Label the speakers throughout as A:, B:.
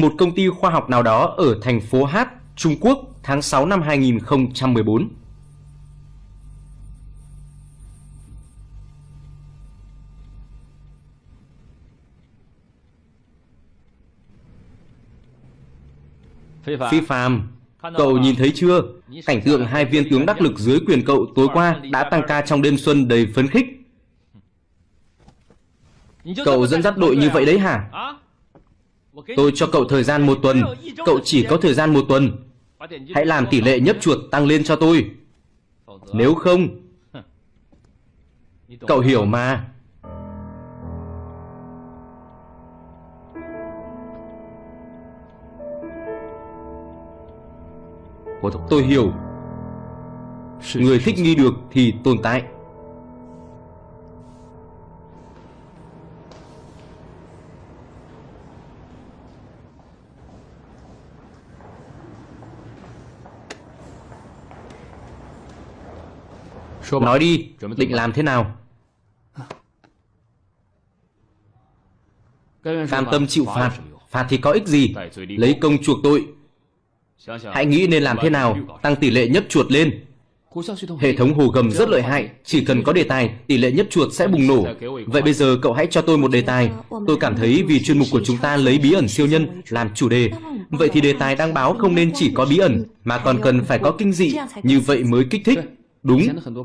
A: một công ty khoa học nào đó ở thành phố Hát, Trung Quốc tháng 6 năm 2014. Phi Phạm, cậu nhìn thấy chưa? Cảnh tượng hai viên tướng đắc lực dưới quyền cậu tối qua đã tăng ca trong đêm xuân đầy phấn khích. Cậu dẫn dắt đội như vậy đấy hả? Tôi cho cậu thời gian một tuần, cậu chỉ có thời gian một tuần. Hãy làm tỷ lệ nhấp chuột tăng lên cho tôi. Nếu không, cậu hiểu mà. Tôi hiểu Người thích nghi được thì tồn tại Nói đi, định làm thế nào? Cam tâm chịu phạt. Phạt thì có ích gì? Lấy công chuộc tội. Hãy nghĩ nên làm thế nào tăng tỷ lệ nhấp chuột lên. Hệ thống hồ gầm rất lợi hại, chỉ cần có đề tài, tỷ lệ nhấp chuột sẽ bùng nổ. Vậy bây giờ cậu hãy cho tôi một đề tài. Tôi cảm thấy vì chuyên mục của chúng ta lấy bí ẩn siêu nhân làm chủ đề. Vậy thì đề tài đăng báo không nên chỉ có bí ẩn, mà còn cần phải có kinh dị, như vậy mới kích thích. Đúng,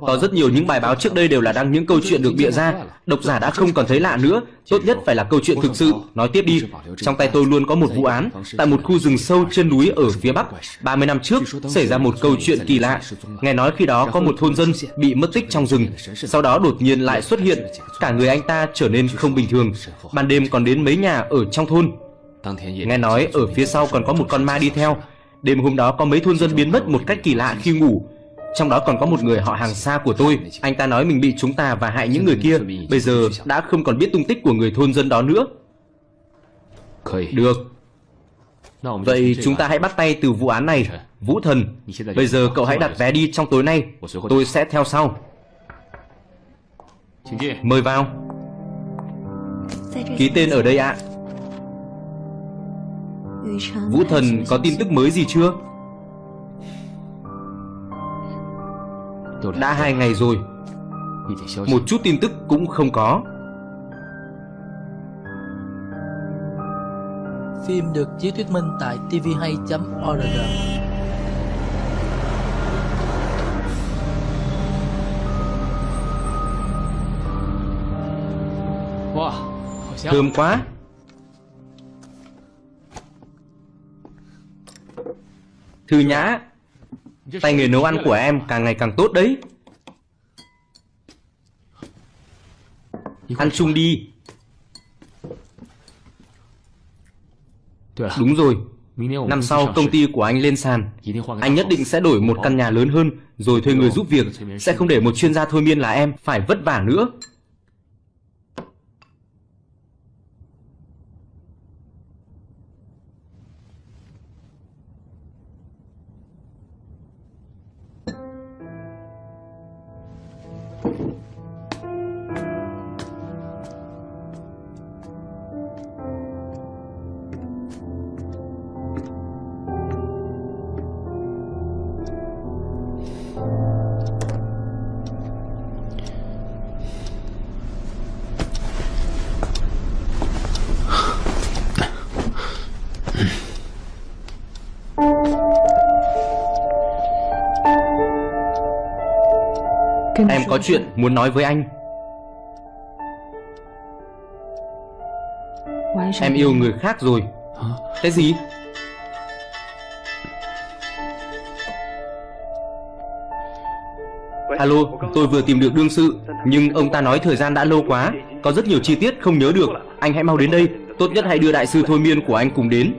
A: có rất nhiều những bài báo trước đây đều là đăng những câu chuyện được bịa ra. Độc giả đã không còn thấy lạ nữa. Tốt nhất phải là câu chuyện thực sự. Nói tiếp đi. Trong tay tôi luôn có một vụ án. Tại một khu rừng sâu trên núi ở phía Bắc. 30 năm trước, xảy ra một câu chuyện kỳ lạ. Nghe nói khi đó có một thôn dân bị mất tích trong rừng. Sau đó đột nhiên lại xuất hiện. Cả người anh ta trở nên không bình thường. Ban đêm còn đến mấy nhà ở trong thôn. Nghe nói ở phía sau còn có một con ma đi theo. Đêm hôm đó có mấy thôn dân biến mất một cách kỳ lạ khi ngủ trong đó còn có một người họ hàng xa của tôi. Anh ta nói mình bị chúng ta và hại những người kia. Bây giờ đã không còn biết tung tích của người thôn dân đó nữa. Được. Vậy chúng ta hãy bắt tay từ vụ án này. Vũ Thần, Bây giờ cậu hãy đặt vé đi trong tối nay. Tôi sẽ theo sau. Mời vào. Ký tên ở đây ạ. Vũ Thần, có tin tức mới gì chưa? Đã hai ngày rồi. Một chút tin tức cũng không có.
B: Phim được chiếu thuyết minh tại tvhay.org
A: Thơm quá. Thư Nhã Tay nghề nấu ăn của em càng ngày càng tốt đấy. Ăn chung đi. Đúng rồi. Năm sau công ty của anh lên sàn Anh nhất định sẽ đổi một căn nhà lớn hơn Rồi thuê người giúp việc. Sẽ không để một chuyên gia thôi miên là em Phải vất vả nữa chuyện muốn nói với anh. Em yêu người khác rồi. Cái gì? Alo, tôi vừa tìm được đương sự Nhưng ông ta nói thời gian đã lâu quá Có rất nhiều chi tiết không nhớ được. Anh hãy mau đến đây Tốt nhất hãy đưa đại sư thôi miên của anh cùng đến.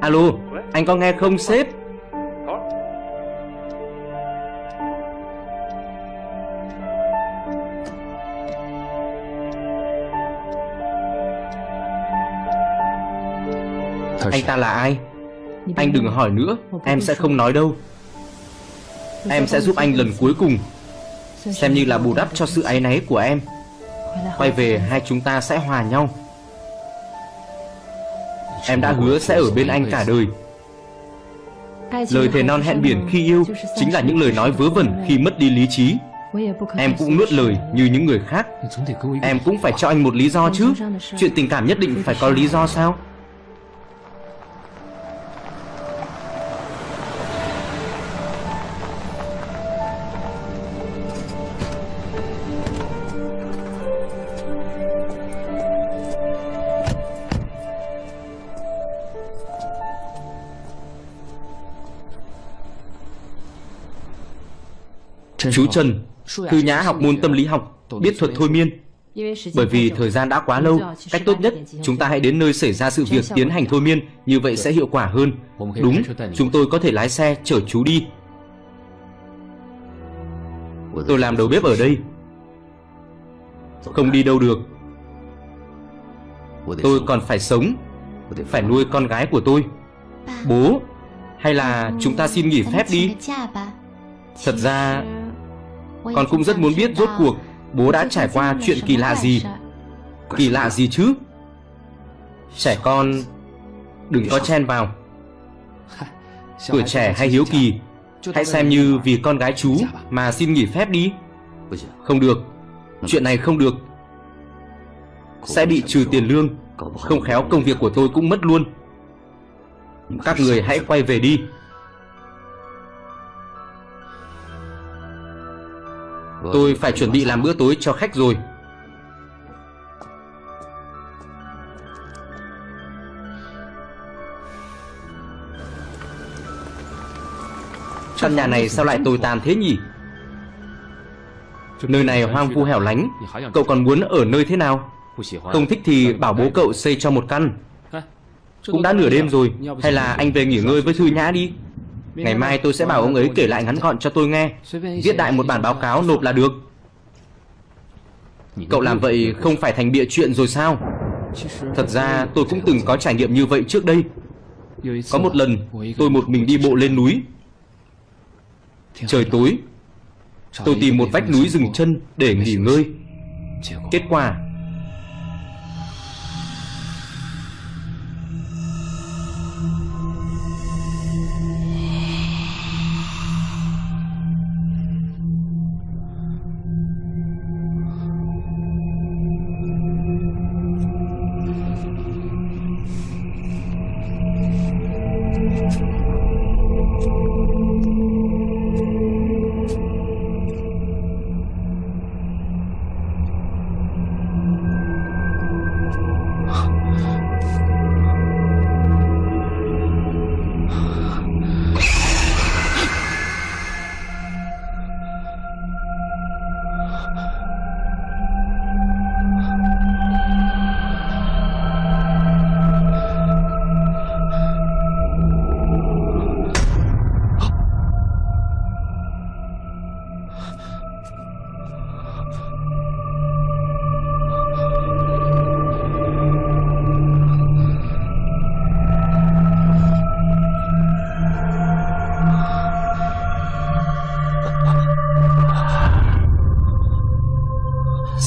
A: Alo, anh có nghe không sếp ta là ai? Anh đừng hỏi nữa Em sẽ không nói đâu. Em sẽ giúp anh lần cuối cùng. Xem như là bù đắp cho sự áy náy của em. Quay về hai chúng ta sẽ hòa nhau. Em đã hứa sẽ ở bên anh cả đời. Lời thề non hẹn biển khi yêu Chính là những lời nói vớ vẩn khi mất đi lý trí. Em cũng nuốt lời như những người khác. Em cũng phải cho anh một lý do chứ. Chuyện tình cảm nhất định phải có lý do sao Chú Trần, Thư Nhã học môn tâm lý học, biết thuật thôi miên. Bởi vì thời gian đã quá lâu, cách tốt nhất chúng ta hãy đến nơi xảy ra sự việc tiến hành thôi miên, như vậy sẽ hiệu quả hơn. Đúng, chúng tôi có thể lái xe chở chú đi. Tôi làm đầu bếp ở đây. Không đi đâu được. Tôi còn phải sống, phải nuôi con gái của tôi. Bố, hay là chúng ta xin nghỉ phép đi? Thật ra con cũng rất muốn biết rốt cuộc Bố đã trải qua chuyện kỳ lạ gì? Kỳ lạ gì chứ? Trẻ con Đừng có chen vào. Tuổi trẻ hay hiếu kỳ Hãy xem như vì con gái chú Mà xin nghỉ phép đi. Không được. Chuyện này không được. Sẽ bị trừ tiền lương. Không khéo công việc của tôi cũng mất luôn. Các người hãy quay về đi Tôi phải chuẩn bị làm bữa tối cho khách rồi. Căn nhà này sao lại tồi tàn thế nhỉ? Nơi này hoang vu hẻo lánh. Cậu còn muốn ở nơi thế nào? Không thích thì bảo bố cậu xây cho một căn. Cũng đã nửa đêm rồi. Hay là anh về nghỉ ngơi với Thư Nhã đi Ngày mai tôi sẽ bảo ông ấy kể lại ngắn gọn cho tôi nghe. Viết đại một bản báo cáo nộp là được. Cậu làm vậy không phải thành bịa chuyện rồi sao? Thật ra tôi cũng từng có trải nghiệm như vậy trước đây. Có một lần tôi một mình đi bộ lên núi. Trời tối. Tôi tìm một vách núi dừng chân để nghỉ ngơi. Kết quả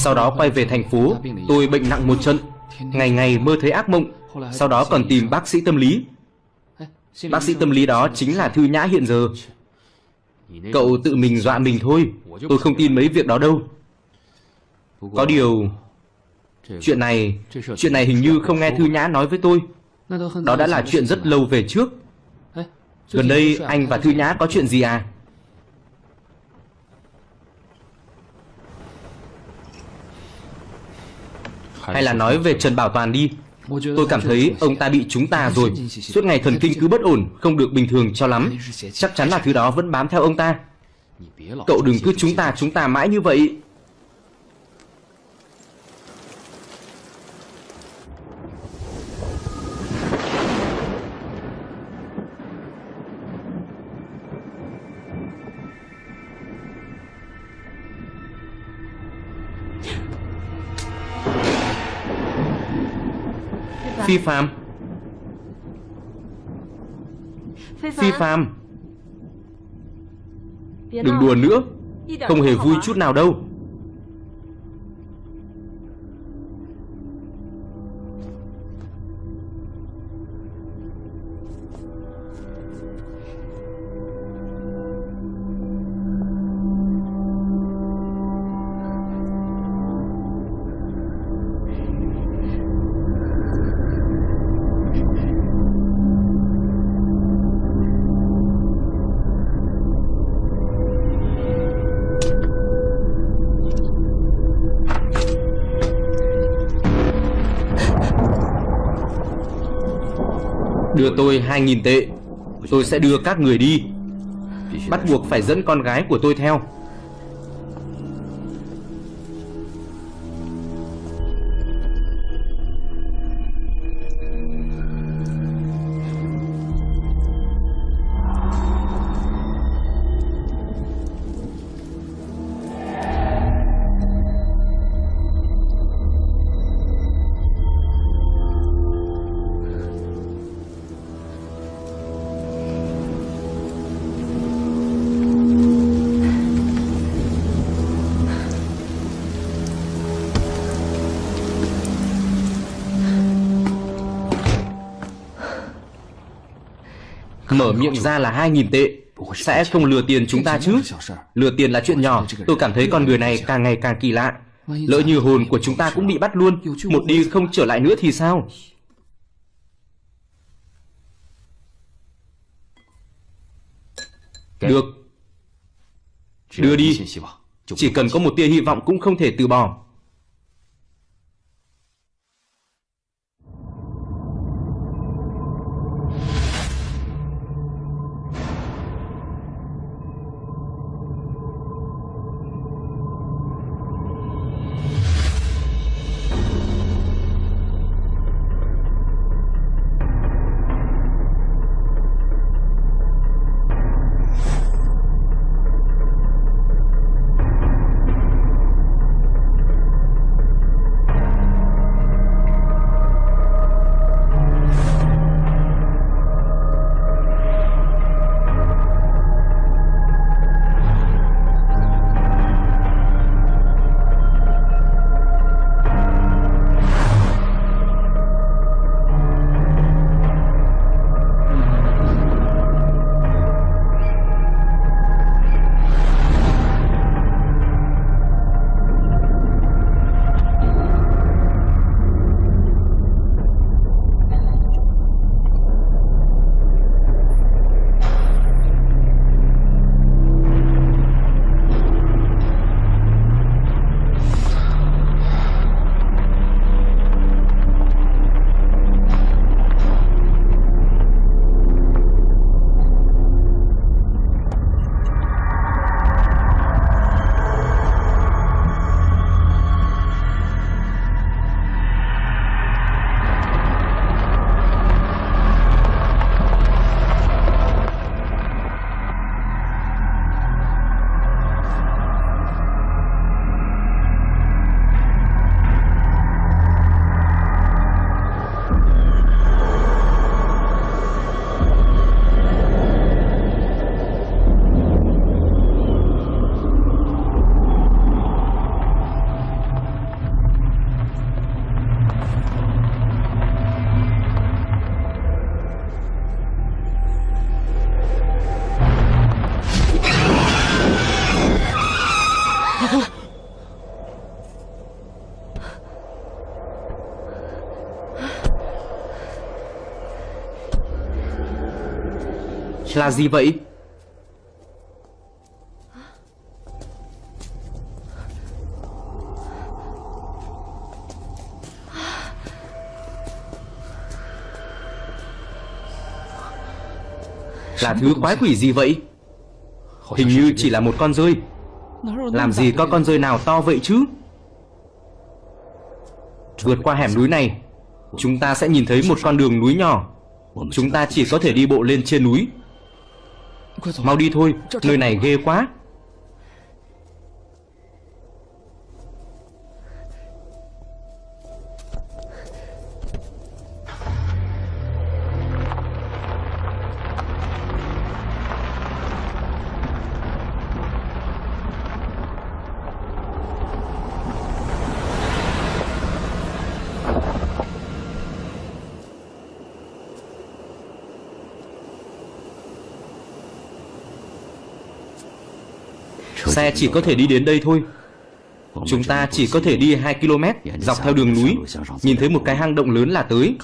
A: Sau đó quay về thành phố, Tôi bệnh nặng một trận. Ngày ngày mơ thấy ác mộng. Sau đó còn tìm bác sĩ tâm lý. Bác sĩ tâm lý đó chính là Thư Nhã hiện giờ. Cậu tự mình dọa mình thôi. Tôi không tin mấy việc đó đâu. Có điều, Chuyện này Chuyện này hình như không nghe Thư Nhã nói với tôi. Đó đã là chuyện rất lâu về trước. Gần đây anh và Thư Nhã có chuyện gì à? Hay là nói về Trần Bảo Toàn đi. Tôi cảm thấy ông ta bị chúng ta rồi. Suốt ngày thần kinh cứ bất ổn, Không được bình thường cho lắm. Chắc chắn là thứ đó vẫn bám theo ông ta. Cậu đừng cứ chúng ta chúng ta mãi như vậy. Phi Phạm. Phi Phạm. Đừng đùa nữa. Không hề vui chút nào đâu tôi 2.000 tệ. Tôi sẽ đưa các người đi. Bắt buộc phải dẫn con gái của tôi theo. Mở miệng ra là 2.000 tệ. Sẽ không lừa tiền chúng ta chứ? Lừa tiền là chuyện nhỏ. Tôi cảm thấy con người này càng ngày càng kỳ lạ. Lỡ như hồn của chúng ta cũng bị bắt luôn Một đi không trở lại nữa thì sao? Được. Đưa đi. Chỉ cần có một tia hy vọng cũng không thể từ bỏ Là gì vậy? Là thứ quái quỷ gì vậy? Hình như chỉ là một con rơi. Làm gì có con rơi nào to vậy chứ? Vượt qua hẻm núi này Chúng ta sẽ nhìn thấy một con đường núi nhỏ. Chúng ta chỉ có thể đi bộ lên trên núi Mau đi thôi, nơi này ghê quá Xe chỉ có thể đi đến đây thôi. Chúng ta chỉ có thể đi 2 km, Dọc theo đường núi. Nhìn thấy một cái hang động lớn là tới.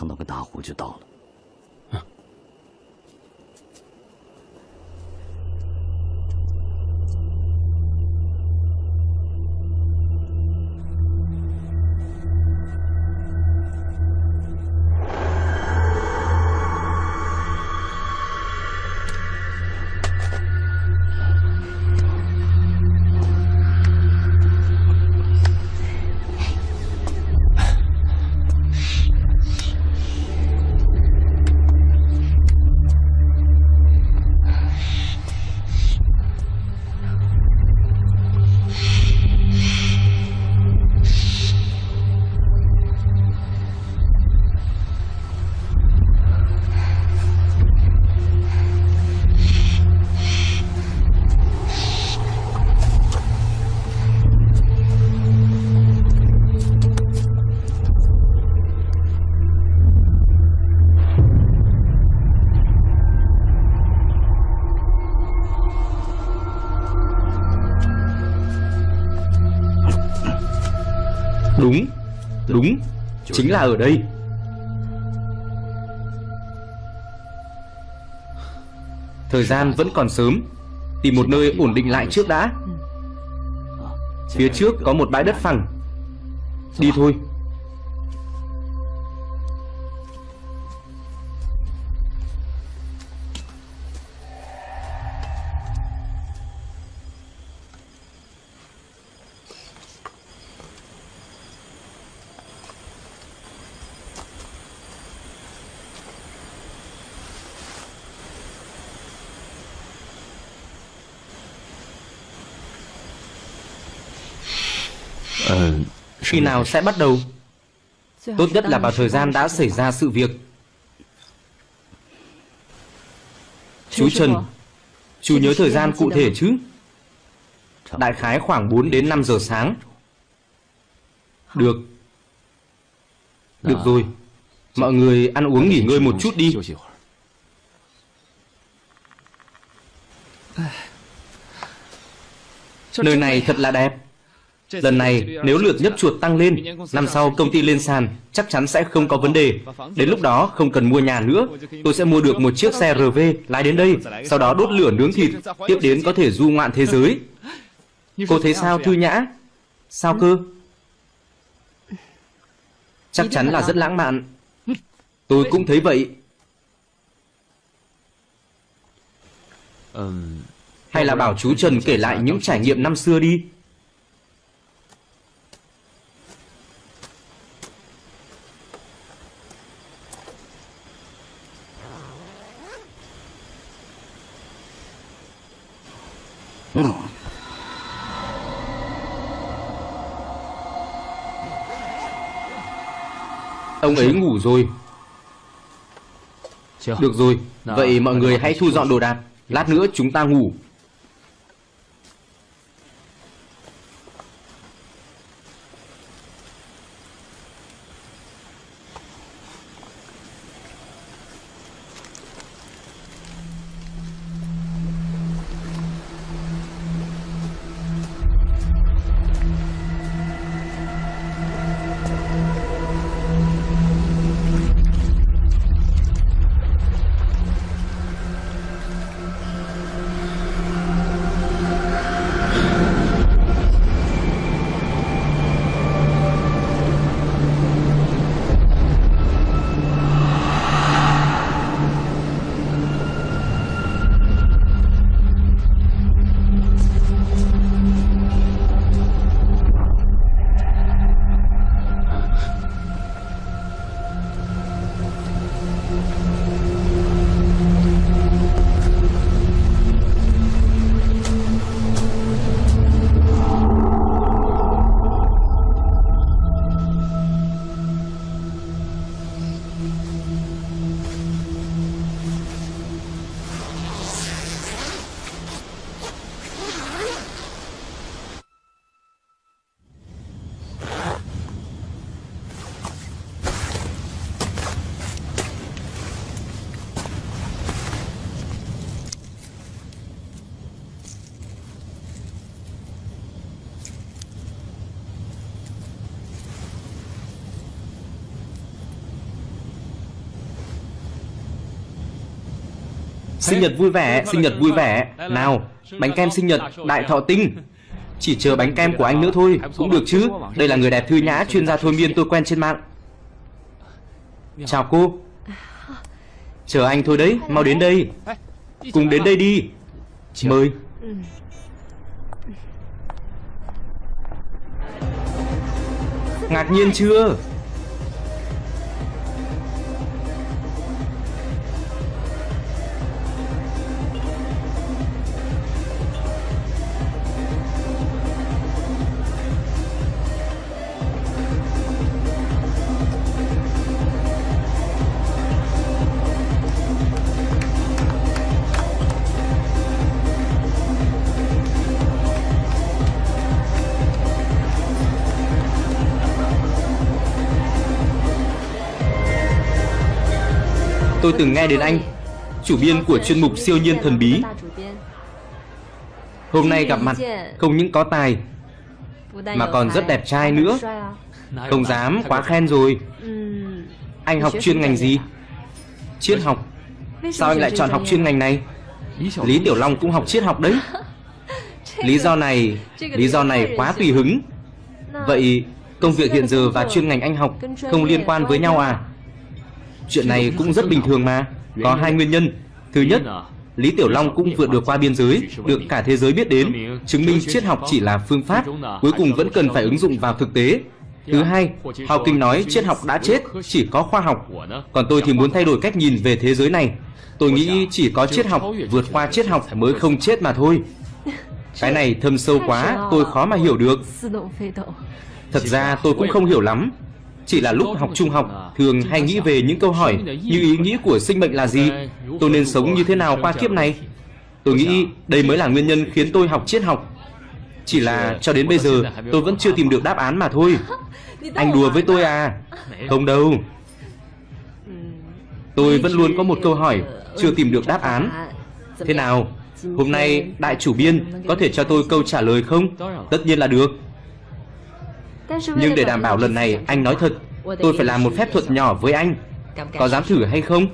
A: Ở đây. Thời gian vẫn còn sớm, Tìm một nơi ổn định lại trước đã. Phía trước có một bãi đất phẳng. Đi thôi. Khi nào sẽ bắt đầu? Tốt nhất là vào thời gian đã xảy ra sự việc. Chú Trần Chú nhớ thời gian cụ thể chứ? Đại khái khoảng 4 đến 5 giờ sáng. Được. Được rồi. Mọi người ăn uống nghỉ ngơi một chút đi. Nơi này thật là đẹp Lần này nếu lượt nhấp chuột tăng lên Năm sau công ty lên sàn Chắc chắn sẽ không có vấn đề. Đến lúc đó không cần mua nhà nữa. Tôi sẽ mua được một chiếc xe RV lái đến đây Sau đó đốt lửa nướng thịt Tiếp đến có thể du ngoạn thế giới. Cô thấy sao Thư Nhã? Sao cơ? Chắc chắn là rất lãng mạn. Tôi cũng thấy vậy. Hay là bảo chú Trần kể lại những trải nghiệm năm xưa đi Ông ấy ngủ rồi. Được rồi. Vậy mọi người hãy thu dọn đồ đạc. Lát nữa chúng ta ngủ Sinh nhật vui vẻ, sinh nhật vui vẻ. Nào, bánh kem sinh nhật, đại thọ tinh. Chỉ chờ bánh kem của anh nữa thôi Cũng được chứ. Đây là người đẹp thư nhã, chuyên gia thôi miên tôi quen trên mạng. Chào cô. Chờ anh thôi đấy, mau đến đây. Cùng đến đây đi. Mời. Ngạc nhiên chưa Tôi từng nghe đến anh Chủ biên của chuyên mục siêu nhiên thần bí. Hôm nay gặp mặt Không những có tài Mà còn rất đẹp trai nữa. Không dám, quá khen rồi. Anh học chuyên ngành gì? Triết học. Sao anh lại chọn học chuyên ngành này? Lý Tiểu Long cũng học triết học đấy. Lý do này Lý do này quá tùy hứng. Vậy công việc hiện giờ và chuyên ngành anh học Không liên quan với nhau à? Chuyện này cũng rất bình thường mà Có hai nguyên nhân Thứ nhất Lý Tiểu Long cũng vượt được qua biên giới Được cả thế giới biết đến Chứng minh triết học chỉ là phương pháp Cuối cùng vẫn cần phải ứng dụng vào thực tế Thứ hai, Hào Kinh nói triết học đã chết, chỉ có khoa học. Còn tôi thì muốn thay đổi cách nhìn về thế giới này. Tôi nghĩ chỉ có triết học vượt qua triết học mới không chết mà thôi. Cái này thâm sâu quá, tôi khó mà hiểu được. Thật ra tôi cũng không hiểu lắm. Chỉ là lúc học trung học, thường hay nghĩ về những câu hỏi như ý nghĩa của sinh mệnh là gì, tôi nên sống như thế nào qua kiếp này. Tôi nghĩ đây mới là nguyên nhân khiến tôi học triết học. Chỉ là cho đến bây giờ tôi vẫn chưa tìm được đáp án mà thôi. Anh đùa với tôi à? Không đâu. Tôi vẫn luôn có một câu hỏi chưa tìm được đáp án. Thế nào? Hôm nay đại chủ biên có thể cho tôi câu trả lời không? Tất nhiên là được. Nhưng để đảm bảo lần này anh nói thật, tôi phải làm một phép thuật nhỏ với anh. Có dám thử hay không?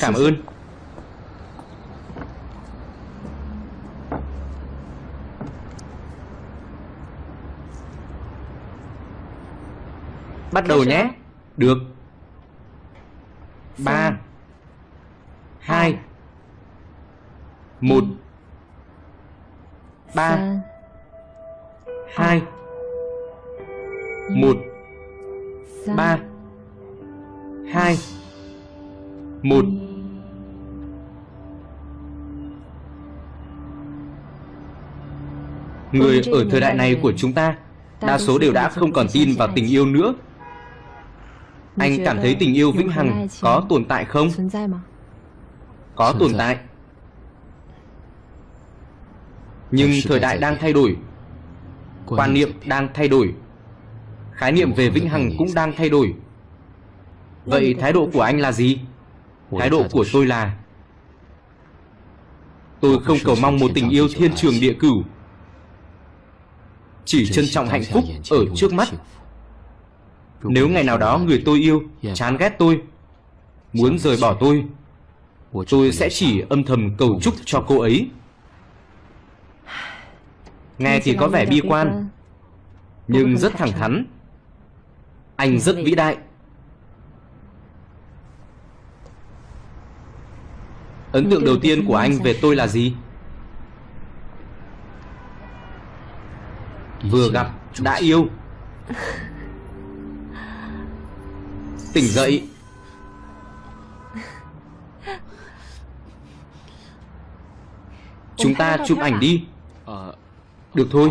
A: Cảm ơn. Bắt đầu nhé. Được. ba hai một. Ba. Hai. Một. Ba. Hai. Một. Người ở thời đại này của chúng ta Đa số đều đã không còn tin vào tình yêu nữa. Anh cảm thấy tình yêu vĩnh hằng có tồn tại không? Có tồn tại Nhưng thời đại đang thay đổi. Quan niệm đang thay đổi. Khái niệm về vĩnh hằng cũng đang thay đổi. Vậy thái độ của anh là gì? Thái độ của tôi là Tôi không cầu mong một tình yêu thiên trường địa cửu. Chỉ trân trọng hạnh phúc ở trước mắt. Nếu ngày nào đó người tôi yêu chán ghét tôi Muốn rời bỏ tôi Tôi sẽ chỉ âm thầm cầu chúc cho cô ấy Nghe thì có vẻ bi quan Nhưng rất thẳng thắn. Anh rất vĩ. đại. Ấn tượng đầu tiên của anh về tôi là gì? Vừa gặp đã yêu. Tỉnh dậy. Chúng ta chụp ảnh đi được thôi.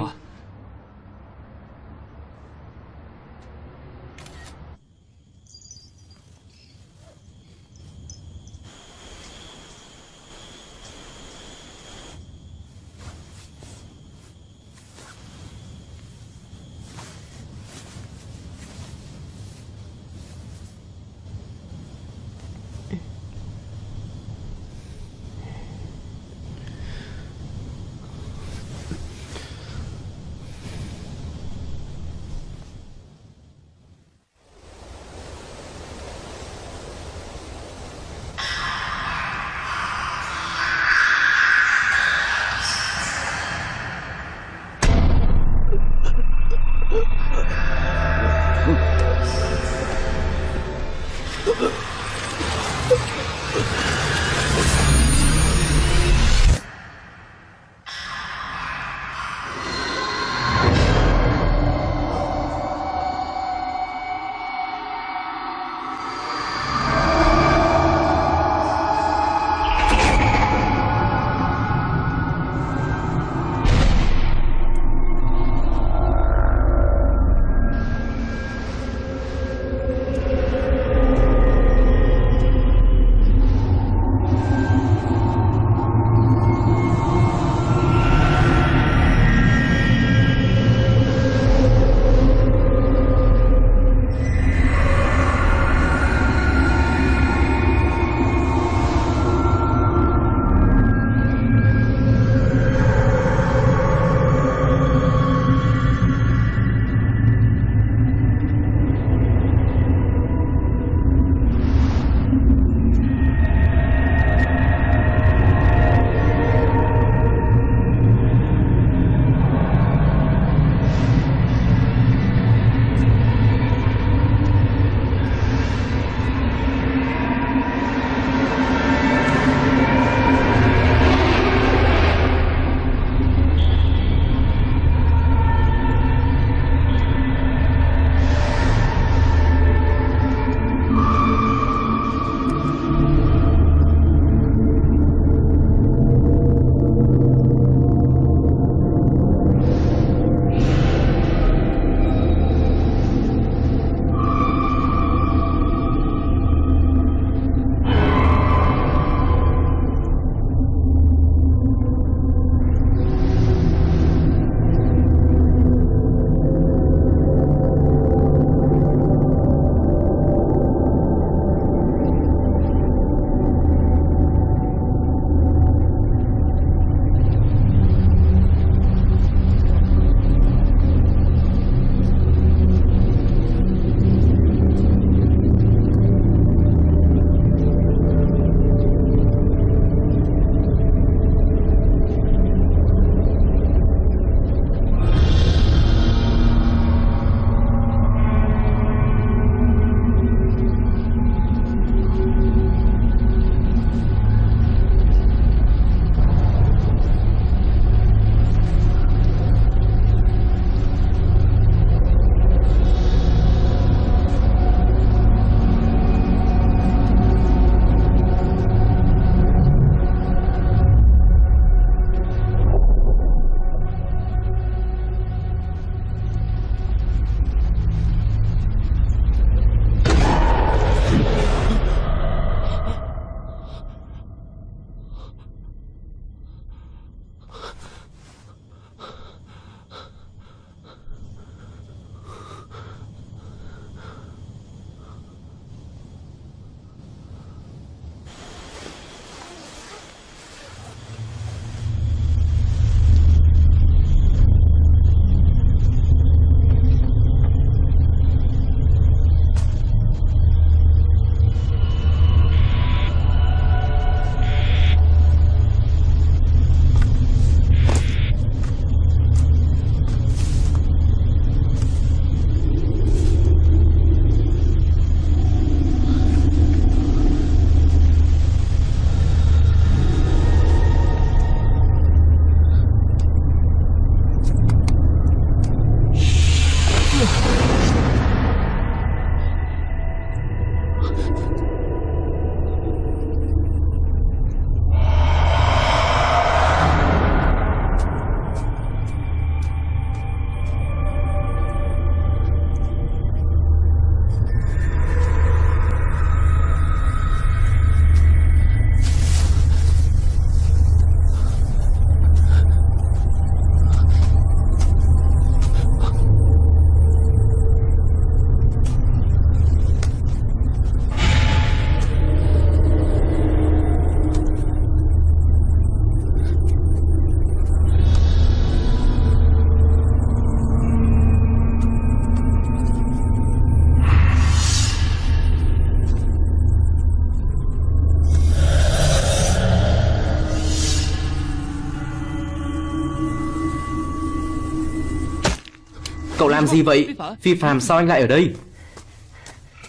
A: Làm gì vậy? Phi Phạm sao anh lại ở đây?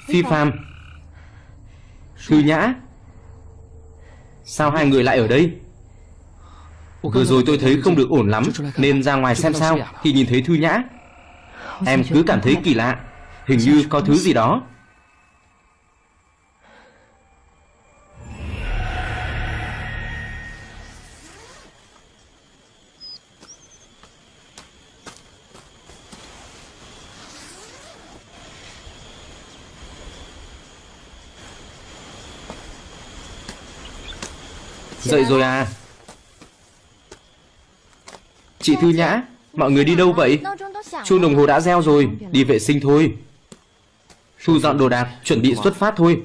A: Phi Phạm Thư Nhã. Sao hai người lại ở đây? Vừa rồi tôi thấy không được ổn lắm Nên ra ngoài xem sao. Thì nhìn thấy Thư Nhã. Em cứ cảm thấy kỳ lạ. Hình như có thứ gì đó Dậy rồi à? Chị Thư Nhã Mọi người đi đâu vậy? Chuông đồng hồ đã reo rồi Đi vệ sinh thôi. Thu dọn đồ đạc Chuẩn bị xuất phát thôi.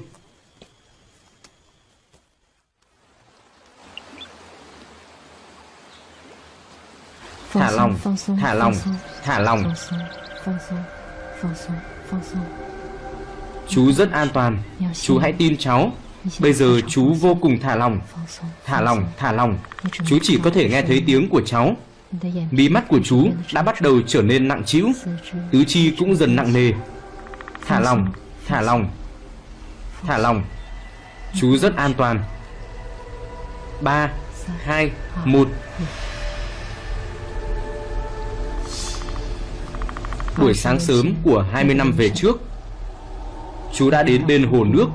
A: Thả lòng Thả lòng Thả lòng. Chú rất an toàn. Chú hãy tin cháu Bây giờ chú vô cùng thả lòng. Thả lòng, thả lòng. Chú chỉ có thể nghe thấy tiếng của cháu. Mí mắt của chú đã bắt đầu trở nên nặng trĩu. Tứ chi cũng dần nặng nề. Thả lòng, thả lòng. Thả lòng. Chú rất an toàn. 3, 2, 1 Buổi sáng sớm của 20 năm về trước Chú đã đến bên hồ nước.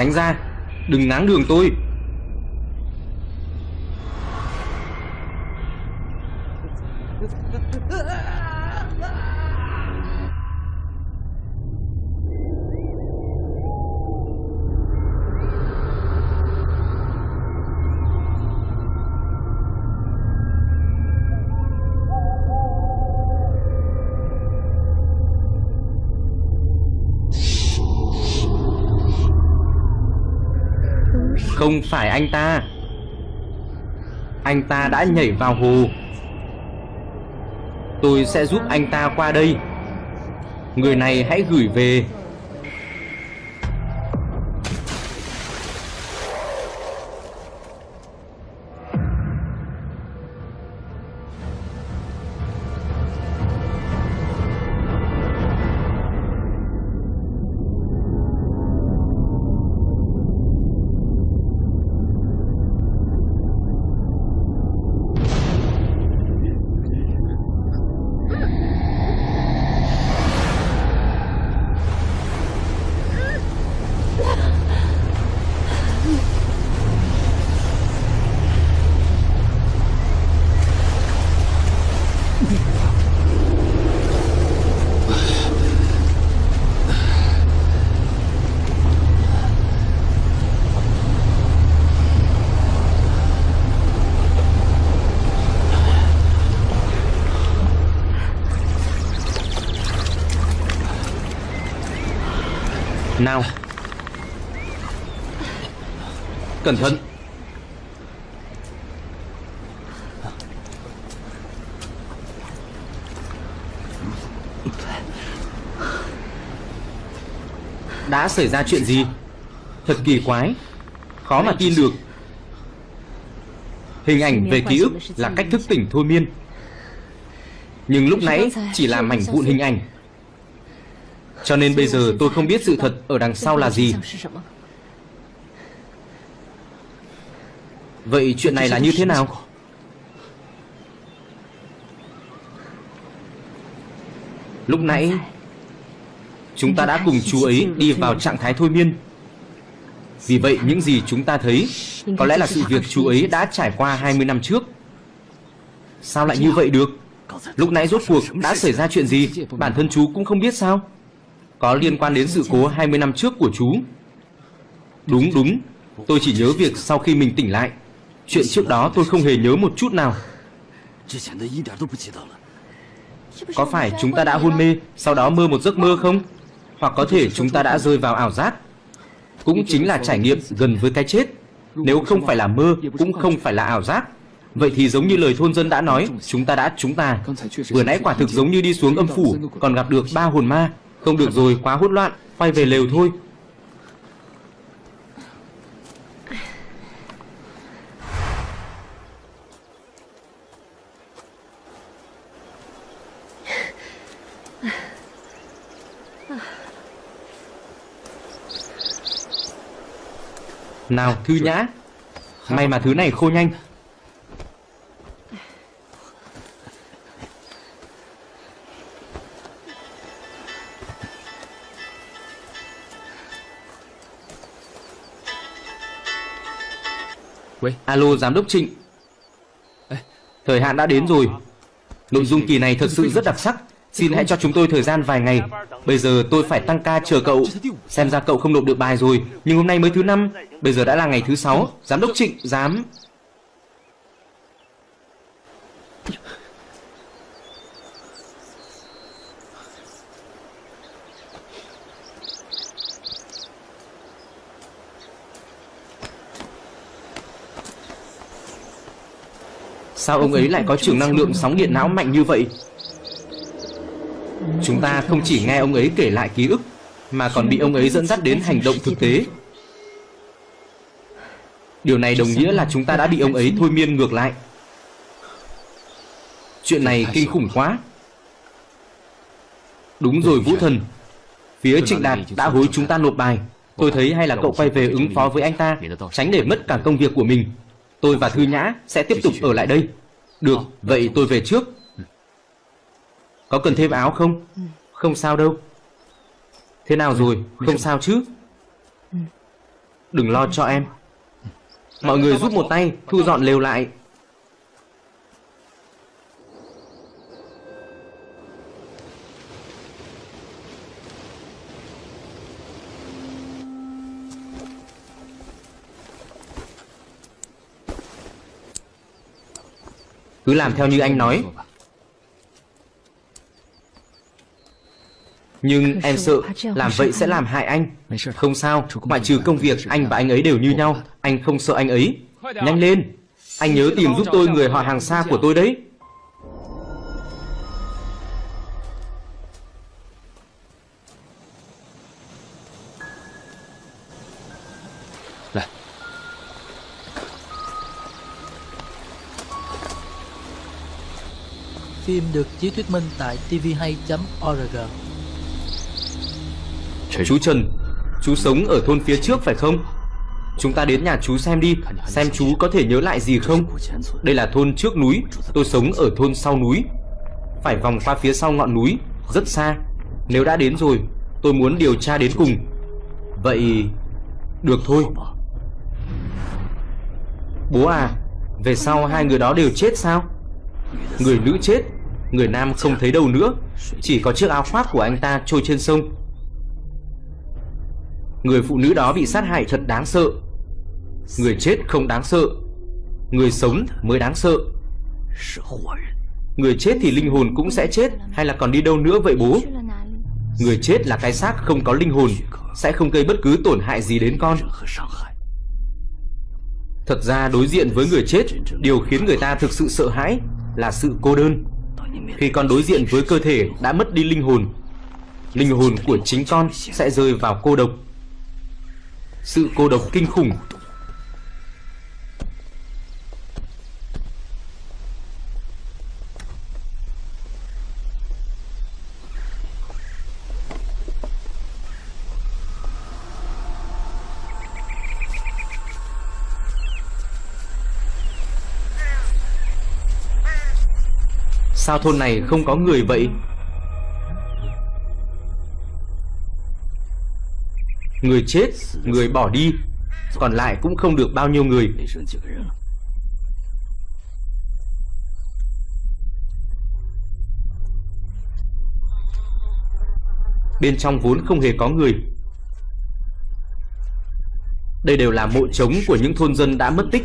A: Tránh ra. Đừng ngáng đường tôi. Không phải anh ta. Anh ta đã nhảy vào hồ. Tôi sẽ giúp anh ta qua đây. Người này hãy gửi về. Cẩn thận. Đã xảy ra chuyện gì? Thật kỳ quái. Khó mà tin được. Hình ảnh về ký ức là cách thức tỉnh thôi miên. Nhưng lúc nãy chỉ là mảnh vụn hình ảnh. Cho nên bây giờ tôi không biết sự thật ở đằng sau là gì. Vậy chuyện này là như thế nào? Lúc nãy, Chúng ta đã cùng chú ấy đi vào trạng thái thôi miên. Vì vậy, những gì chúng ta thấy Có lẽ là sự việc chú ấy đã trải qua 20 năm trước. Sao lại như vậy được? Lúc nãy rốt cuộc đã xảy ra chuyện gì? Bản thân chú cũng không biết sao? Có liên quan đến sự cố 20 năm trước của chú. Đúng đúng. Tôi chỉ nhớ việc sau khi mình tỉnh lại Chuyện trước đó tôi không hề nhớ một chút nào. Có phải chúng ta đã hôn mê, Sau đó mơ một giấc mơ không? Hoặc có thể chúng ta đã rơi vào ảo giác? Cũng chính là trải nghiệm gần với cái chết. Nếu không phải là mơ, Cũng không phải là ảo giác. Vậy thì giống như lời thôn dân đã nói, Chúng ta đã chúng ta Vừa nãy quả thực giống như đi xuống âm phủ, Còn gặp được ba hồn ma. Không được rồi, quá hỗn loạn, Quay về lều thôi. Nào Thư Nhã. May mà thứ này khô nhanh. Alo Giám đốc Trịnh. Thời hạn đã đến rồi. Nội dung kỳ này thật sự rất đặc sắc Xin hãy cho chúng tôi thời gian vài ngày. Bây giờ tôi phải tăng ca chờ cậu. Xem ra cậu không nộp được bài rồi. Nhưng hôm nay mới thứ năm. Bây giờ đã là ngày thứ sáu. Giám đốc Trịnh, dám Sao ông ấy lại có trường năng lượng sóng điện não mạnh như vậy? Chúng ta không chỉ nghe ông ấy kể lại ký ức Mà còn bị ông ấy dẫn dắt đến hành động thực tế. Điều này đồng nghĩa là chúng ta đã bị ông ấy thôi miên ngược lại. Chuyện này kinh khủng quá. Đúng rồi Vũ Thần. Phía Trịnh Đạt đã hối chúng ta nộp bài. Tôi thấy hay là cậu quay về ứng phó với anh ta Tránh để mất cả công việc của mình. Tôi và Thư Nhã sẽ tiếp tục ở lại đây. Được, vậy tôi về trước có cần thêm áo không? Không sao đâu. Thế nào rồi? Không sao chứ? Đừng lo cho em. Mọi người giúp một tay Thu dọn lều lại. Cứ làm theo như anh nói Nhưng em sợ làm vậy sẽ làm hại anh. Không sao, ngoại trừ công việc anh và anh ấy đều như nhau. Anh không sợ anh ấy. Nhanh lên. Anh nhớ tìm giúp tôi người họ hàng xa của tôi đấy.
B: Phim được chiếu thuyết minh tại tvhay.org
A: Chú Trần, Chú sống ở thôn phía trước phải không? Chúng ta đến nhà chú xem đi, Xem chú có thể nhớ lại gì không? Đây là thôn trước núi, Tôi sống ở thôn sau núi. Phải vòng qua phía sau ngọn núi, Rất xa. Nếu đã đến rồi, Tôi muốn điều tra đến cùng. Vậy, Được thôi. Bố à Về sau hai người đó đều chết sao? Người nữ chết, Người nam không thấy đâu nữa. Chỉ có chiếc áo khoác của anh ta trôi trên sông. Người phụ nữ đó bị sát hại thật đáng sợ. Người chết không đáng sợ. Người sống mới đáng sợ. Người chết thì linh hồn cũng sẽ chết, Hay là còn đi đâu nữa vậy bố? Người chết là cái xác không có linh hồn, Sẽ không gây bất cứ tổn hại gì đến con. Thật ra đối diện với người chết, Điều khiến người ta thực sự sợ hãi Là sự cô đơn. Khi con đối diện với cơ thể đã mất đi linh hồn Linh hồn của chính con sẽ rơi vào cô độc. Sự cô độc kinh khủng. Sao thôn này không có người vậy? Người chết, Người bỏ đi, Còn lại cũng không được bao nhiêu người. Bên trong vốn không hề có người. Đây đều là mộ trống của những thôn dân đã mất tích.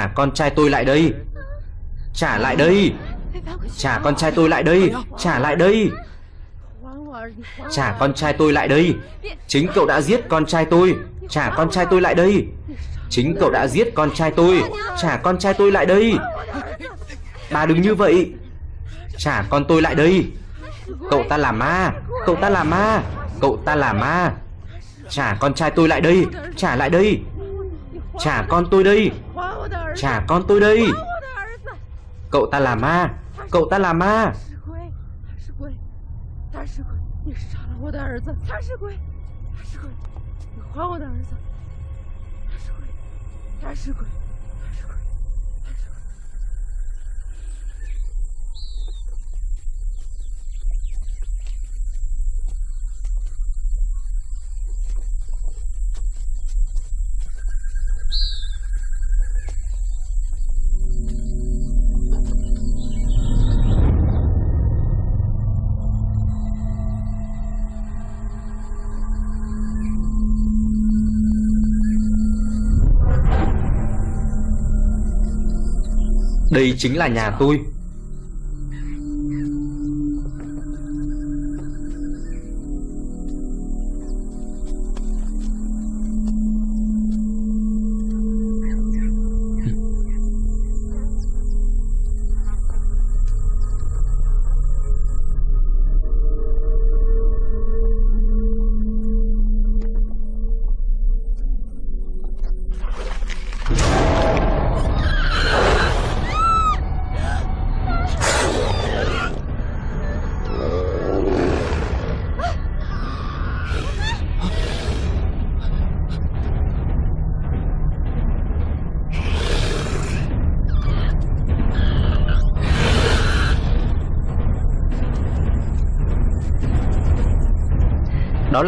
A: Trả con trai tôi lại đây Trả lại đây Trả con trai tôi lại đây Trả lại đây Trả con trai tôi lại đây Chính cậu đã giết con trai tôi Trả con trai tôi lại đây Chính cậu đã giết con trai tôi Trả con trai tôi lại đây Bà đừng như vậy Trả con tôi lại đây Cậu ta là ma Cậu ta là ma Cậu ta là ma Trả con trai tôi lại đây Trả lại đây Trả con tôi đi. Trả con tôi đây Cậu ta là ma. Cậu ta là ma. Đây chính là nhà tôi.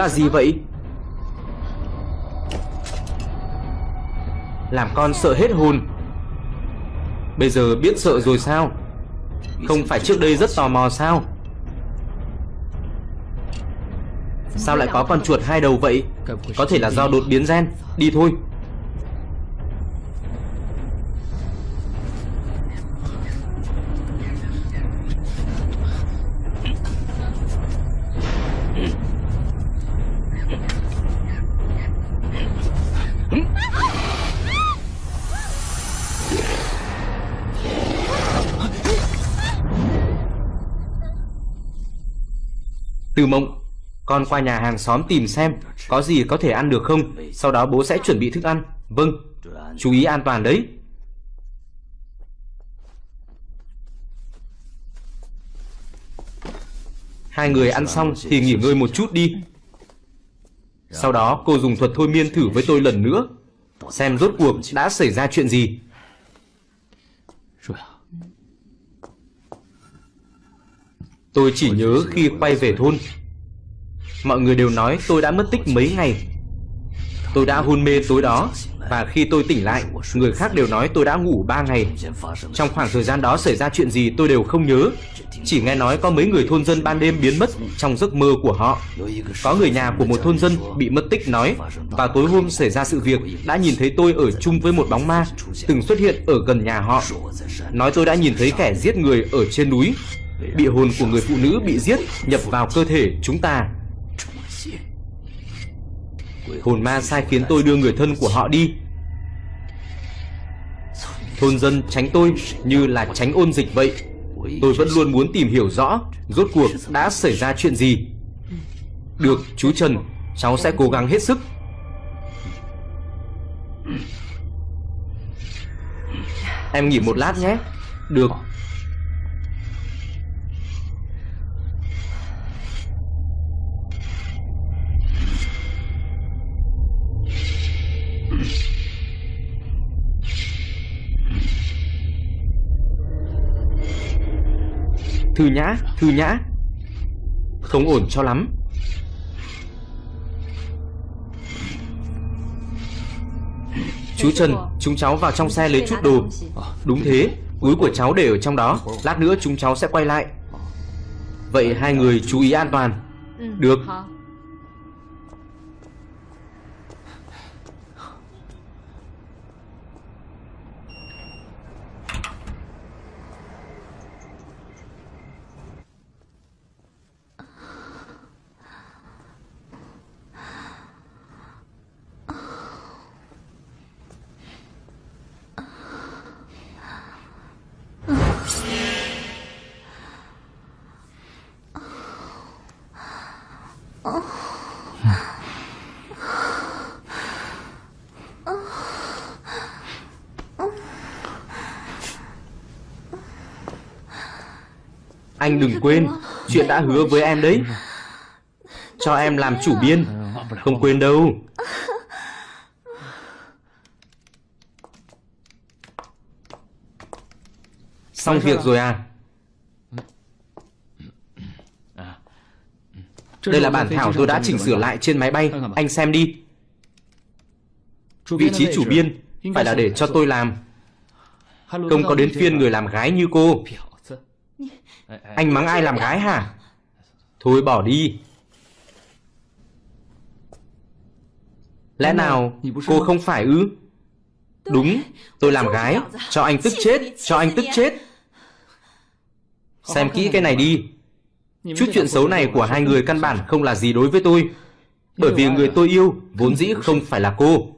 A: Là gì vậy? Làm con sợ hết hồn. Bây giờ biết sợ rồi sao? Không phải trước đây rất tò mò sao? Sao lại có con chuột hai đầu vậy? Có thể là do đột biến gen. Đi thôi. Từ mộng. Con qua nhà hàng xóm tìm xem Có gì có thể ăn được không, Sau đó bố sẽ chuẩn bị thức ăn. Vâng Chú ý an toàn đấy. Hai người ăn xong thì nghỉ ngơi một chút đi. Sau đó cô dùng thuật thôi miên thử với tôi lần nữa, Xem rốt cuộc đã xảy ra chuyện gì. Tôi chỉ nhớ khi quay về thôn. Mọi người đều nói tôi đã mất tích mấy ngày. Tôi đã hôn mê tối đó Và khi tôi tỉnh lại Người khác đều nói tôi đã ngủ 3 ngày. Trong khoảng thời gian đó xảy ra chuyện gì tôi đều không nhớ. Chỉ nghe nói có mấy người thôn dân ban đêm biến mất Trong giấc mơ của họ. Có người nhà của một thôn dân bị mất tích nói Vào tối hôm xảy ra sự việc Đã nhìn thấy tôi ở chung với một bóng ma Từng xuất hiện ở gần nhà họ. Nói tôi đã nhìn thấy kẻ giết người ở trên núi Bị hồn của người phụ nữ bị giết Nhập vào cơ thể chúng ta. Hồn ma sai khiến tôi đưa người thân của họ đi. Thôn dân tránh tôi như là tránh ôn dịch vậy. Tôi vẫn luôn muốn tìm hiểu rõ Rốt cuộc đã xảy ra chuyện gì. Được, chú Trần, Cháu sẽ cố gắng hết sức. Em nghỉ một lát nhé. Được. Thư nhã, thư nhã. Không ổn cho lắm. Chú Trần, chúng cháu vào trong xe lấy chút đồ. Đúng thế, túi của cháu để ở trong đó. Lát nữa chúng cháu sẽ quay lại. Vậy hai người chú ý an toàn. Được Anh đừng quên, Chuyện đã hứa với em đấy. Cho em làm chủ biên. Không quên đâu. Xong việc rồi à? Đây là bản thảo tôi đã chỉnh sửa lại trên máy bay. Anh xem đi. Vị trí chủ biên Phải là để cho tôi làm. Không có đến phiên người làm gái như cô anh mắng ai làm gái hả? Thôi bỏ đi. Lẽ nào cô không phải ư? Đúng, tôi làm gái, cho anh tức chết, cho anh tức chết. Xem kỹ cái này đi. Chút chuyện xấu này của hai người căn bản không là gì đối với tôi. Bởi vì người tôi yêu vốn dĩ không phải là cô.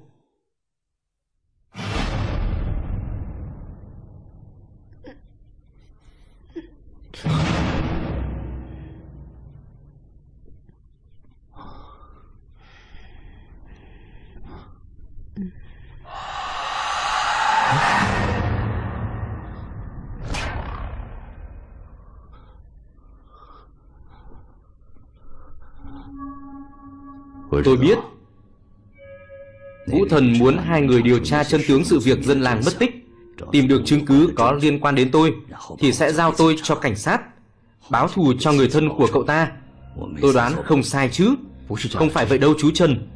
A: Tôi biết. Vũ thần muốn hai người điều tra chân tướng sự việc dân làng mất tích, Tìm được chứng cứ có liên quan đến tôi, Thì sẽ giao tôi cho cảnh sát, Báo thù cho người thân của cậu ta. Tôi đoán không sai chứ, Không phải vậy đâu chú Trần.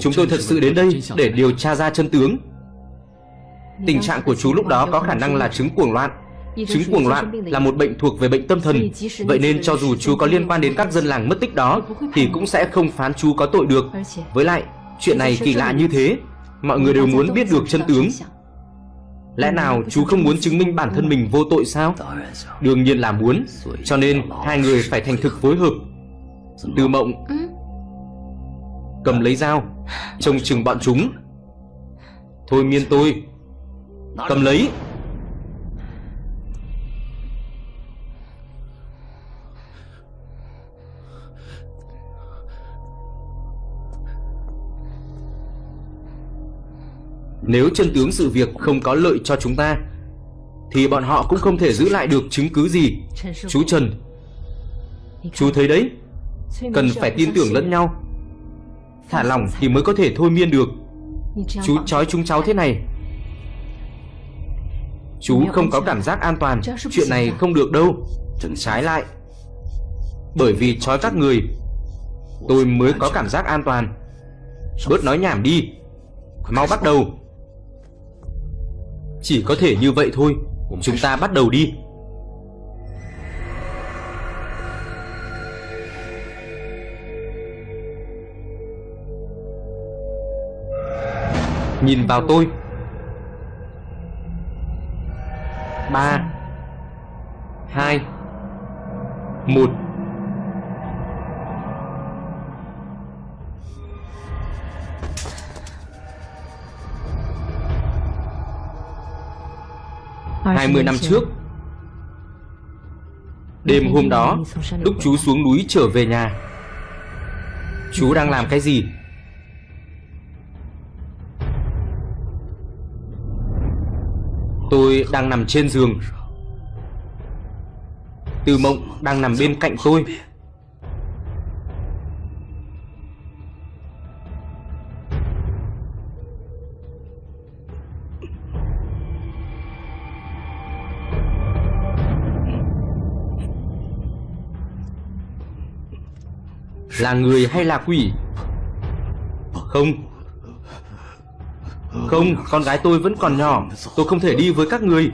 A: Chúng tôi thật sự đến đây để điều tra ra chân tướng. Tình trạng của chú lúc đó có khả năng là chứng cuồng loạn. Chứng cuồng loạn là một bệnh thuộc về bệnh tâm thần. Vậy nên cho dù chú có liên quan đến các dân làng mất tích đó Thì cũng sẽ không phán chú có tội được. Với lại, chuyện này kỳ lạ như thế. Mọi người đều muốn biết được chân tướng. Lẽ nào chú không muốn chứng minh bản thân mình vô tội sao? Đương nhiên là muốn. Cho nên hai người phải thành thực phối hợp. Từ mộng Cầm lấy dao Trông chừng bọn chúng. Thôi miên tôi. Cầm lấy Nếu chân tướng sự việc không có lợi cho chúng ta Thì bọn họ cũng không thể giữ lại được chứng cứ gì. Chú Trần Chú thấy đấy Cần phải tin tưởng lẫn nhau. Thả lỏng thì mới có thể thôi miên được. Chú trói chúng cháu thế này. Chú không có cảm giác an toàn. Chuyện này không được đâu. Trái lại. Bởi vì trói các người Tôi mới có cảm giác an toàn. Bớt nói nhảm đi. Mau bắt đầu chỉ có thể như vậy thôi. Chúng ta bắt đầu đi. Nhìn vào tôi. Ba, hai, một. Hai mươi năm trước Đêm hôm đó Lúc chú xuống núi trở về nhà. Chú đang làm cái gì? Tôi đang nằm trên giường. Từ mộng đang nằm bên cạnh tôi Là người hay là quỷ? Không. Không, con gái tôi vẫn còn nhỏ. Tôi không thể đi với các người.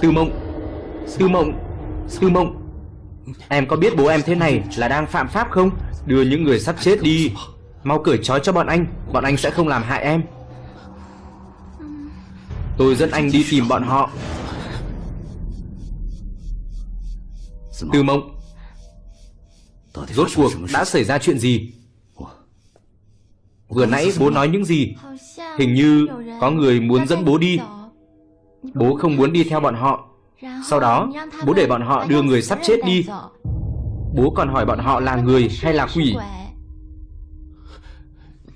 A: Tư mộng. Tư mộng. Tư mộng. Em có biết bố em thế này là đang phạm pháp không? Đưa những người sắp chết đi. Mau cởi trói cho bọn anh. Bọn anh sẽ không làm hại em. Tôi dẫn anh đi tìm bọn họ. Tư mộng. Rốt cuộc đã xảy ra chuyện gì? Vừa nãy bố nói những gì? Hình như có người muốn dẫn bố đi. Bố không muốn đi theo bọn họ. Sau đó bố để bọn họ đưa người sắp chết đi. Bố còn hỏi bọn họ là người hay là quỷ?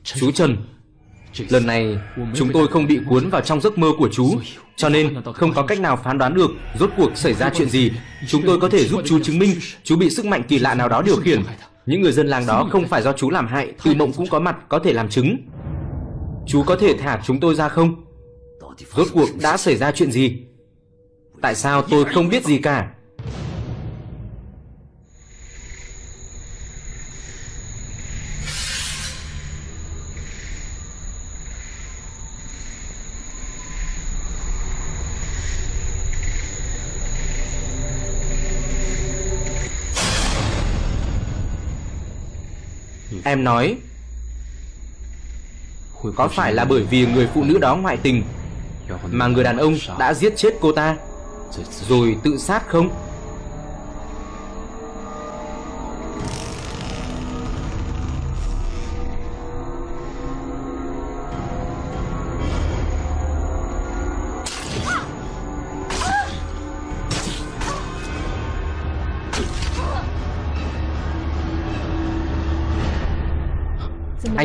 A: Chú Trần Lần này chúng tôi không bị cuốn vào trong giấc mơ của chú Cho nên không có cách nào phán đoán được Rốt cuộc xảy ra chuyện gì. Chúng tôi có thể giúp chú chứng minh Chú bị sức mạnh kỳ lạ nào đó điều khiển. Những người dân làng đó không phải do chú làm hại Từ mộng cũng có mặt có thể làm chứng. Chú có thể thả chúng tôi ra không? Rốt cuộc đã xảy ra chuyện gì? Tại sao tôi không biết gì cả Em nói. Có phải là bởi vì người phụ nữ đó ngoại tình Mà người đàn ông đã giết chết cô ta, Rồi tự sát không?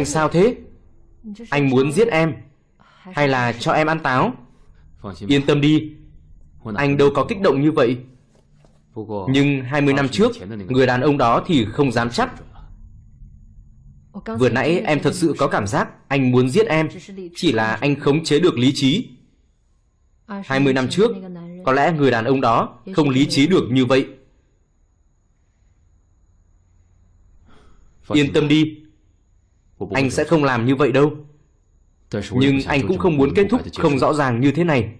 A: Anh sao thế? Anh muốn giết em, Hay là cho em ăn táo? Yên tâm đi, Anh đâu có kích động như vậy. Nhưng 20 năm trước, Người đàn ông đó thì không dám chắc. Vừa nãy em thật sự có cảm giác Anh muốn giết em, Chỉ là anh khống chế được lý trí. 20 năm trước, Có lẽ người đàn ông đó Không lý trí được như vậy. Yên tâm đi anh sẽ không làm như vậy đâu. Nhưng anh cũng không muốn kết thúc không rõ ràng như thế này.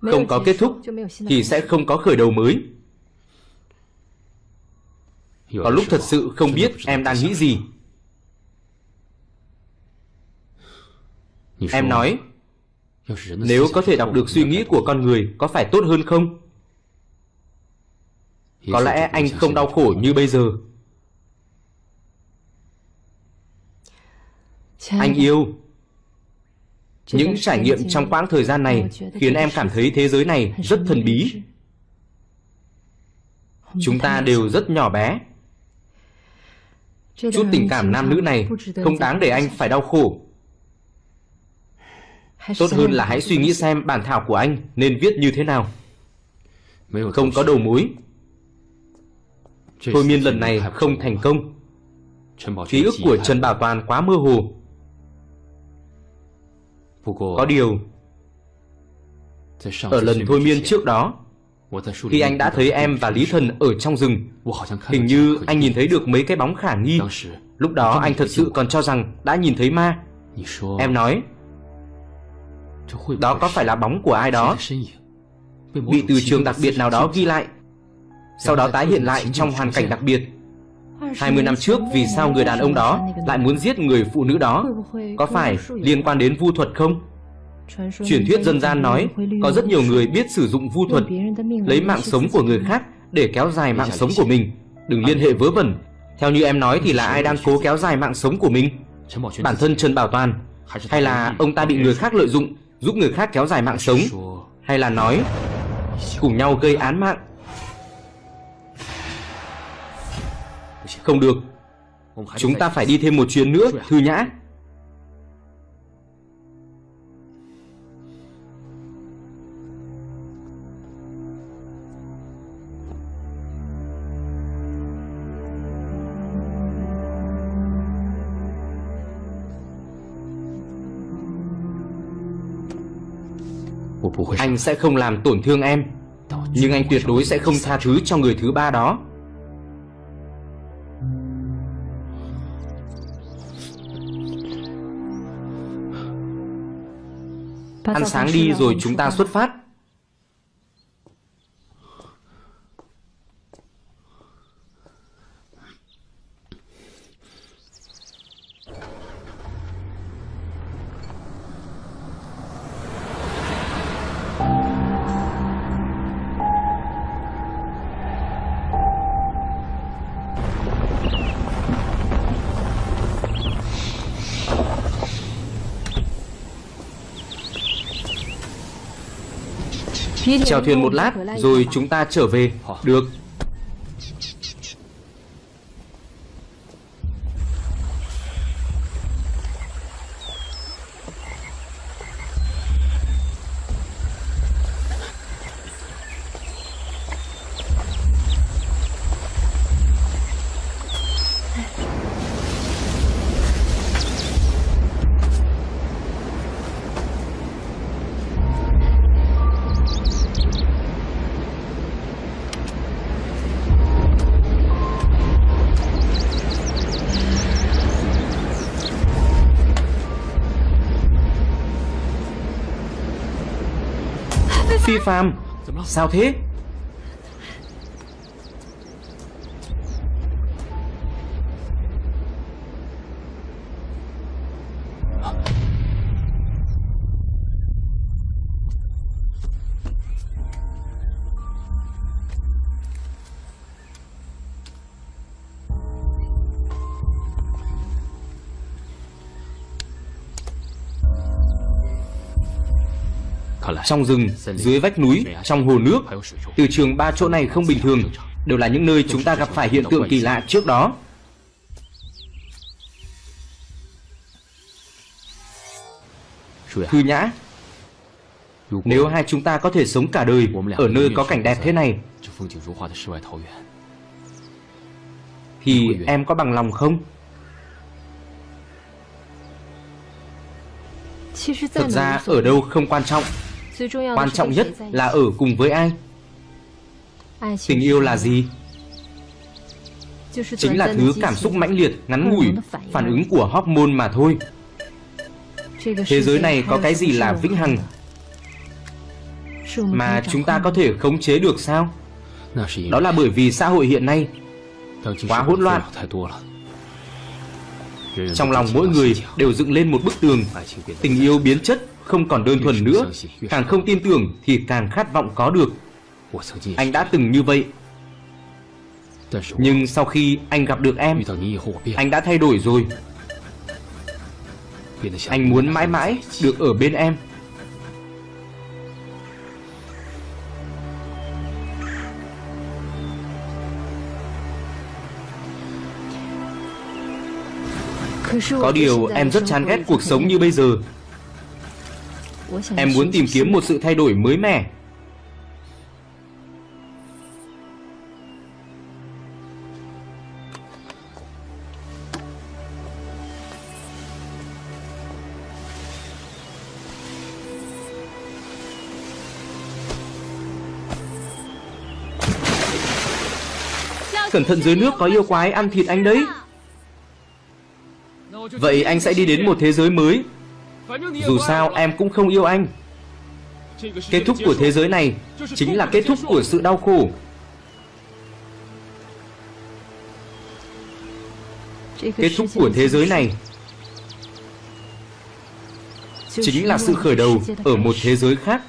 A: Không có kết thúc Thì sẽ không có khởi đầu mới. Có lúc thật sự không biết em đang nghĩ gì. Em nói nếu có thể đọc được suy nghĩ của con người Có phải tốt hơn không? Có lẽ anh không đau khổ như bây giờ. Anh yêu. Những trải nghiệm trong quãng thời gian này Khiến em cảm thấy thế giới này rất thần bí. Chúng ta đều rất nhỏ bé. Chút tình cảm nam nữ này Không đáng để anh phải đau khổ Tốt hơn là hãy suy nghĩ xem bản thảo của anh nên viết như thế nào. Không có đầu mối. Thôi miên lần này không thành công. Ký ức của Trần Bảo Toàn quá mơ hồ. Có điều Ở lần thôi miên trước đó Khi anh đã thấy em và Lý Thần ở trong rừng Hình như anh nhìn thấy được mấy cái bóng khả nghi. Lúc đó anh thật sự còn cho rằng đã nhìn thấy ma. Em nói Đó có phải là bóng của ai đó? Bị từ trường đặc biệt nào đó ghi lại Sau đó tái hiện lại trong hoàn cảnh đặc biệt。20 năm trước vì sao người đàn ông đó lại muốn giết người phụ nữ đó？Có phải liên quan đến vu thuật không? Truyền thuyết dân gian nói có rất nhiều người biết sử dụng vu thuật Lấy mạng sống của người khác để kéo dài mạng sống của mình。Đừng liên hệ vớ vẩn。Theo như em nói thì là ai đang cố kéo dài mạng sống của mình Bản thân Trần Bảo Toàn Hay là ông ta bị người khác lợi dụng Giúp người khác kéo dài mạng sống, Hay là nói, Cùng nhau gây án mạng? Không được. Chúng ta phải đi thêm một chuyến nữa, Thư Nhã. Anh sẽ không làm tổn thương em Nhưng anh tuyệt đối sẽ không tha thứ cho người thứ ba đó. Ăn sáng đi rồi chúng ta xuất phát Chèo thuyền một lát Rồi chúng ta trở về. Được. Phi Phạm Sao thế? Trong rừng, dưới vách núi, trong hồ nước Từ trường ba chỗ này không bình thường Đều là những nơi chúng ta gặp phải hiện tượng kỳ lạ trước đó Thư nhã Nếu hai chúng ta có thể sống cả đời Ở nơi có cảnh đẹp thế này Thì em có bằng lòng không? Thật ra ở đâu không quan trọng Quan trọng nhất là ở cùng với ai? Tình yêu là gì? Chính là thứ cảm xúc mãnh liệt, ngắn ngủi Phản ứng của hormone mà thôi. Thế giới này có cái gì là vĩnh hằng? Mà chúng ta có thể khống chế được sao? Đó là bởi vì xã hội hiện nay Quá hỗn loạn. Trong lòng mỗi người đều dựng lên một bức tường. Tình yêu biến chất không còn đơn thuần nữa Càng không tin tưởng thì càng khát vọng có được. Anh đã từng như vậy. Nhưng sau khi anh gặp được em Anh đã thay đổi rồi. Anh muốn mãi mãi được ở bên em. Có điều em rất chán ghét cuộc sống như bây giờ Em muốn tìm kiếm một sự thay đổi mới mẻ. Cẩn thận dưới nước có yêu quái ăn thịt anh đấy. Vậy anh sẽ đi đến một thế giới mới dù sao, em cũng không yêu anh. Kết thúc của thế giới này Chính là kết thúc của sự đau khổ. Kết thúc của thế giới này Chính là sự khởi đầu Ở một thế giới khác.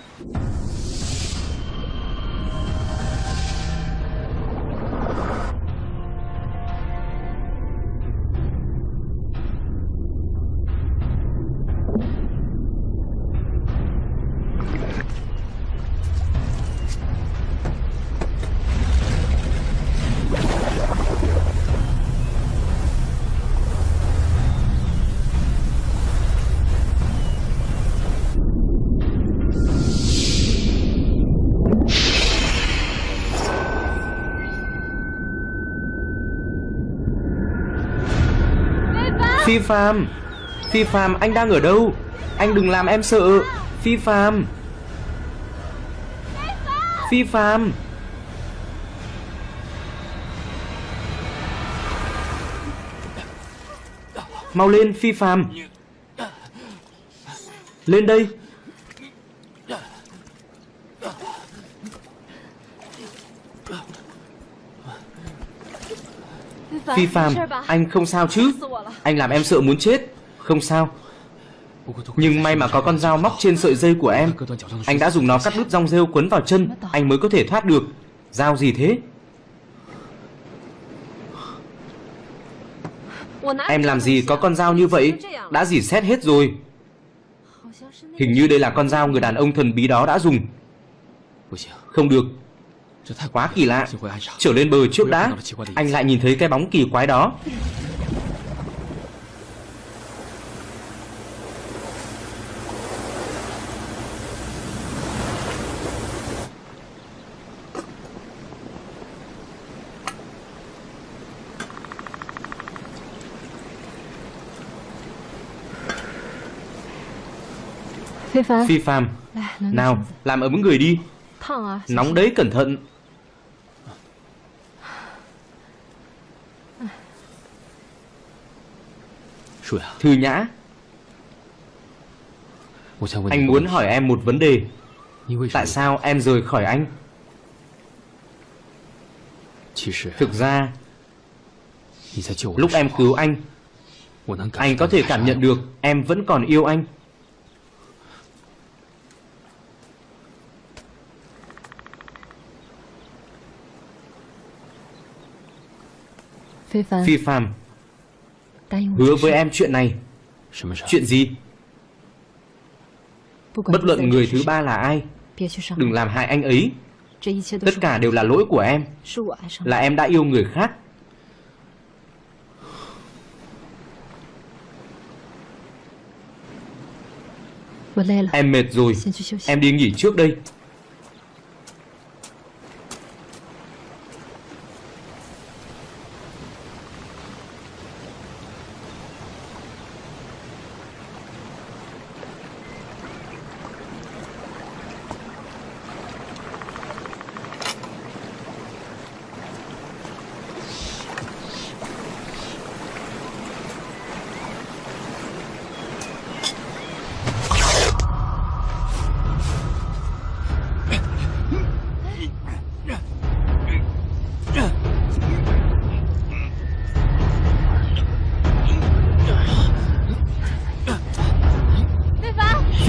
A: Phi Phạm Phi Phạm anh đang ở đâu? Anh đừng làm em sợ. Phi Phạm Phi Phạm Mau lên Phi Phạm Lên đây. Phi Phạm, anh không sao chứ? Anh làm em sợ muốn chết. Không sao. Nhưng may mà có con dao móc trên sợi dây của em. Anh đã dùng nó cắt đứt rong rêu quấn vào chân. Anh mới có thể thoát được. Dao gì thế? Em làm gì có con dao như vậy? Đã dỉ xét hết rồi. Hình như đây là con dao người đàn ông thần bí đó đã dùng. Không được. Quá kỳ lạ. Trở lên bờ trước đã. Anh lại nhìn thấy cái bóng kỳ quái đó. Phi Phạm Nào làm ấm người đi. Nóng đấy cẩn thận. Thư Nhã. Anh muốn hỏi em một vấn đề. Tại sao em rời khỏi anh? Thực ra Lúc em cứu anh Anh có thể cảm nhận được Em vẫn còn yêu anh Phi Phạm Hứa với em chuyện này. Chuyện gì? Bất luận người thứ ba là ai Đừng làm hại anh ấy. Tất cả đều là lỗi của em. Là em đã yêu người khác. Em mệt rồi. Em đi nghỉ trước đây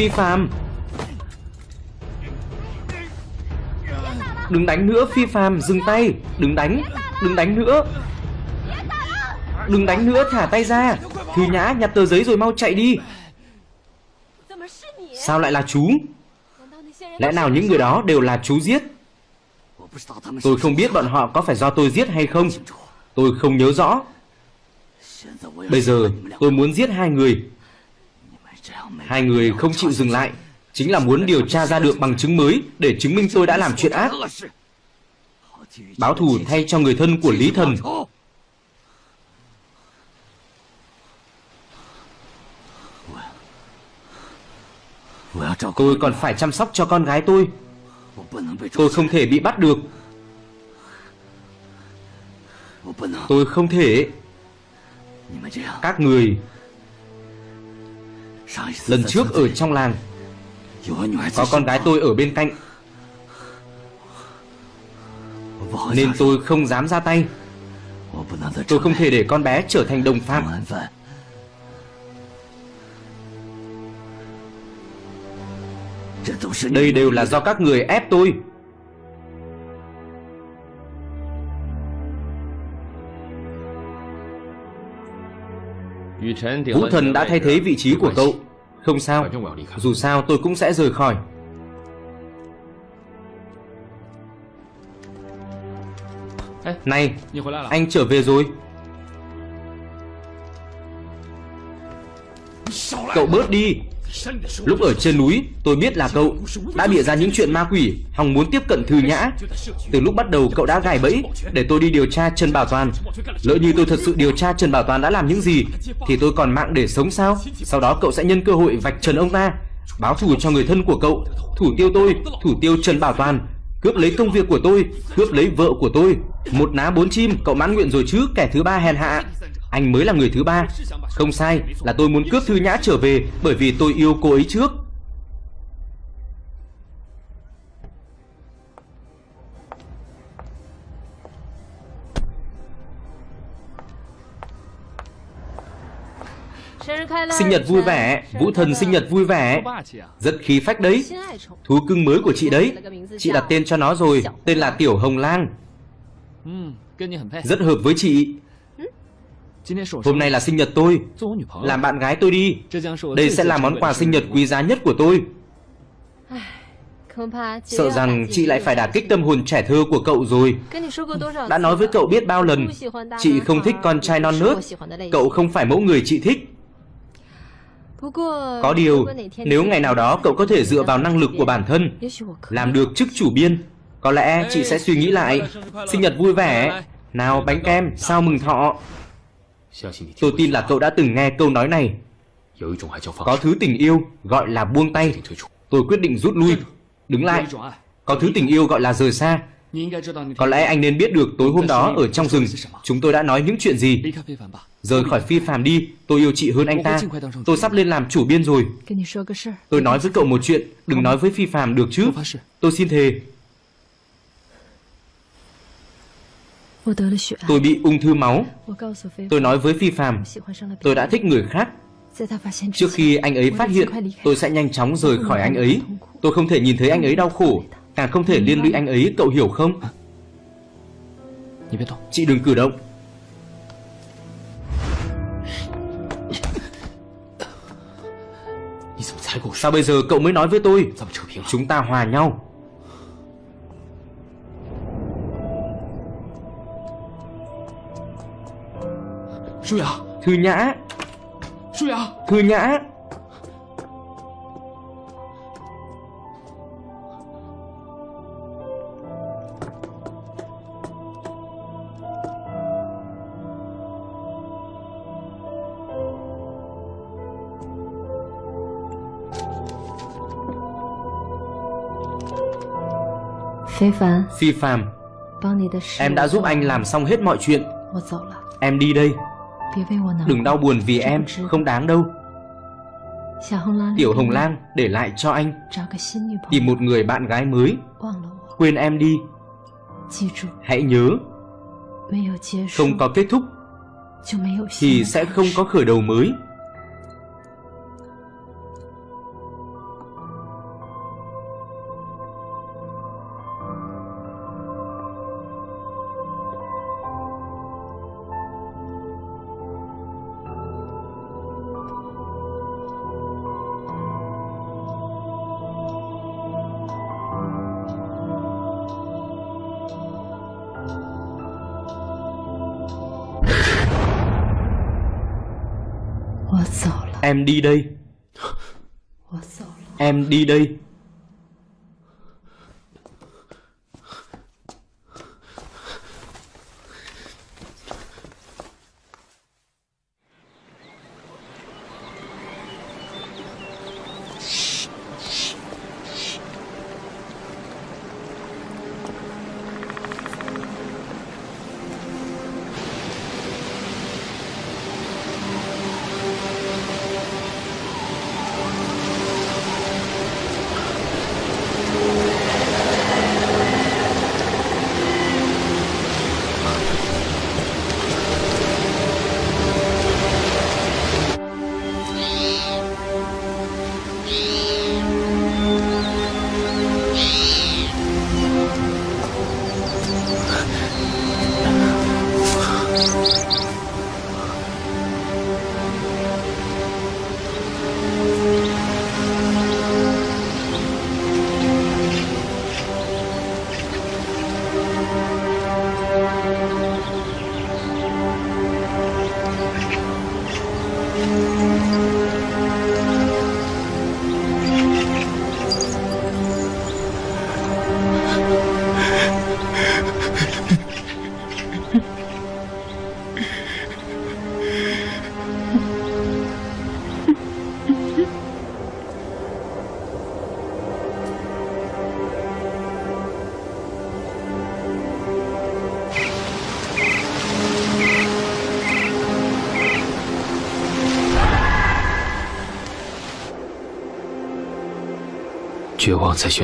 A: Phi Phạm. Đừng đánh nữa, Phi phàm Dừng tay. Đừng đánh Đừng đánh nữa. Đừng đánh nữa, thả tay ra. Thư Nhã nhặt tờ giấy rồi mau chạy đi. Sao lại là chú? Lẽ nào những người đó đều là chú giết? Tôi không biết bọn họ có phải do tôi giết hay không. Tôi không nhớ rõ. Bây giờ tôi muốn giết hai người. Hai người không chịu dừng lại. Chính là muốn điều tra ra được bằng chứng mới Để chứng minh tôi đã làm chuyện ác. Báo thù thay cho người thân của Lý Thần. Tôi còn phải chăm sóc cho con gái tôi. Tôi không thể bị bắt được. Tôi không thể. Các người Lần trước ở trong làng, Có con gái tôi ở bên cạnh. Nên tôi không dám ra tay. Tôi không thể để con bé trở thành đồng phạm. Đây đều là do các người ép tôi. Vũ Thần đã thay thế vị trí của cậu. Không sao. Dù sao tôi cũng sẽ rời khỏi. Này Anh trở về rồi. Cậu bớt đi Lúc ở trên núi, tôi biết là cậu Đã bịa ra những chuyện ma quỷ Hòng muốn tiếp cận Thư Nhã. Từ lúc bắt đầu cậu đã gài bẫy Để tôi đi điều tra Trần Bảo Toàn. Lỡ như tôi thật sự điều tra Trần Bảo Toàn đã làm những gì, Thì tôi còn mạng để sống sao? Sau đó cậu sẽ nhân cơ hội vạch trần ông ta, Báo thù cho người thân của cậu, Thủ tiêu tôi, Thủ tiêu Trần Bảo Toàn, Cướp lấy công việc của tôi, Cướp lấy vợ của tôi. Một ná bốn chim, Cậu mãn nguyện rồi chứ, Kẻ thứ ba hèn hạ anh mới là người thứ ba. Không sai là tôi muốn cướp Thư Nhã trở về Bởi vì tôi yêu cô ấy trước. Sinh nhật vui vẻ Vũ thần sinh nhật vui vẻ. Rất khí phách đấy. Thú cưng mới của chị đấy. Chị đặt tên cho nó rồi Tên là Tiểu Hồng Lang Rất hợp với chị Hôm nay là sinh nhật tôi. Làm bạn gái tôi đi. Đây sẽ là món quà sinh nhật quý giá nhất của tôi. Sợ rằng chị lại phải đả kích tâm hồn trẻ thơ của cậu rồi. Đã nói với cậu biết bao lần, Chị không thích con trai non nớt. Cậu không phải mẫu người chị thích. Có điều, Nếu ngày nào đó cậu có thể dựa vào năng lực của bản thân, Làm được chức chủ biên, Có lẽ chị sẽ suy nghĩ lại. Sinh nhật vui vẻ. Nào bánh kem, Sao mừng thọ. Tôi tin là cậu đã từng nghe câu nói này. Có thứ tình yêu gọi là buông tay. Tôi quyết định rút lui. Đứng lại. Có thứ tình yêu gọi là rời xa. Có lẽ anh nên biết được tối hôm đó ở trong rừng Chúng tôi đã nói những chuyện gì. Rời khỏi phi phàm đi Tôi yêu chị hơn anh ta. Tôi sắp lên làm chủ biên rồi. Tôi nói với cậu một chuyện Đừng nói với phi phàm được chứ. Tôi xin thề Tôi bị ung thư máu. Tôi nói với Phi Phạm Tôi đã thích người khác. Trước khi anh ấy phát hiện Tôi sẽ nhanh chóng rời khỏi anh ấy. Tôi không thể nhìn thấy anh ấy đau khổ. Càng không thể liên lụy anh ấy Cậu hiểu không? Chị đừng cử động. Sao bây giờ cậu mới nói với tôi? Chúng ta hòa nhau Thư Nhã. Thư Nhã.
C: Phi Phạm
A: Phi Phạm Em đã giúp anh làm xong hết mọi chuyện. Em đi đây Đừng đau buồn vì em Không đáng đâu. Tiểu Hồng Lan để lại cho anh. Tìm một người bạn gái mới. Quên em đi. Hãy nhớ Không có kết thúc Thì sẽ không có khởi đầu mới Em đi đây. Em đi đây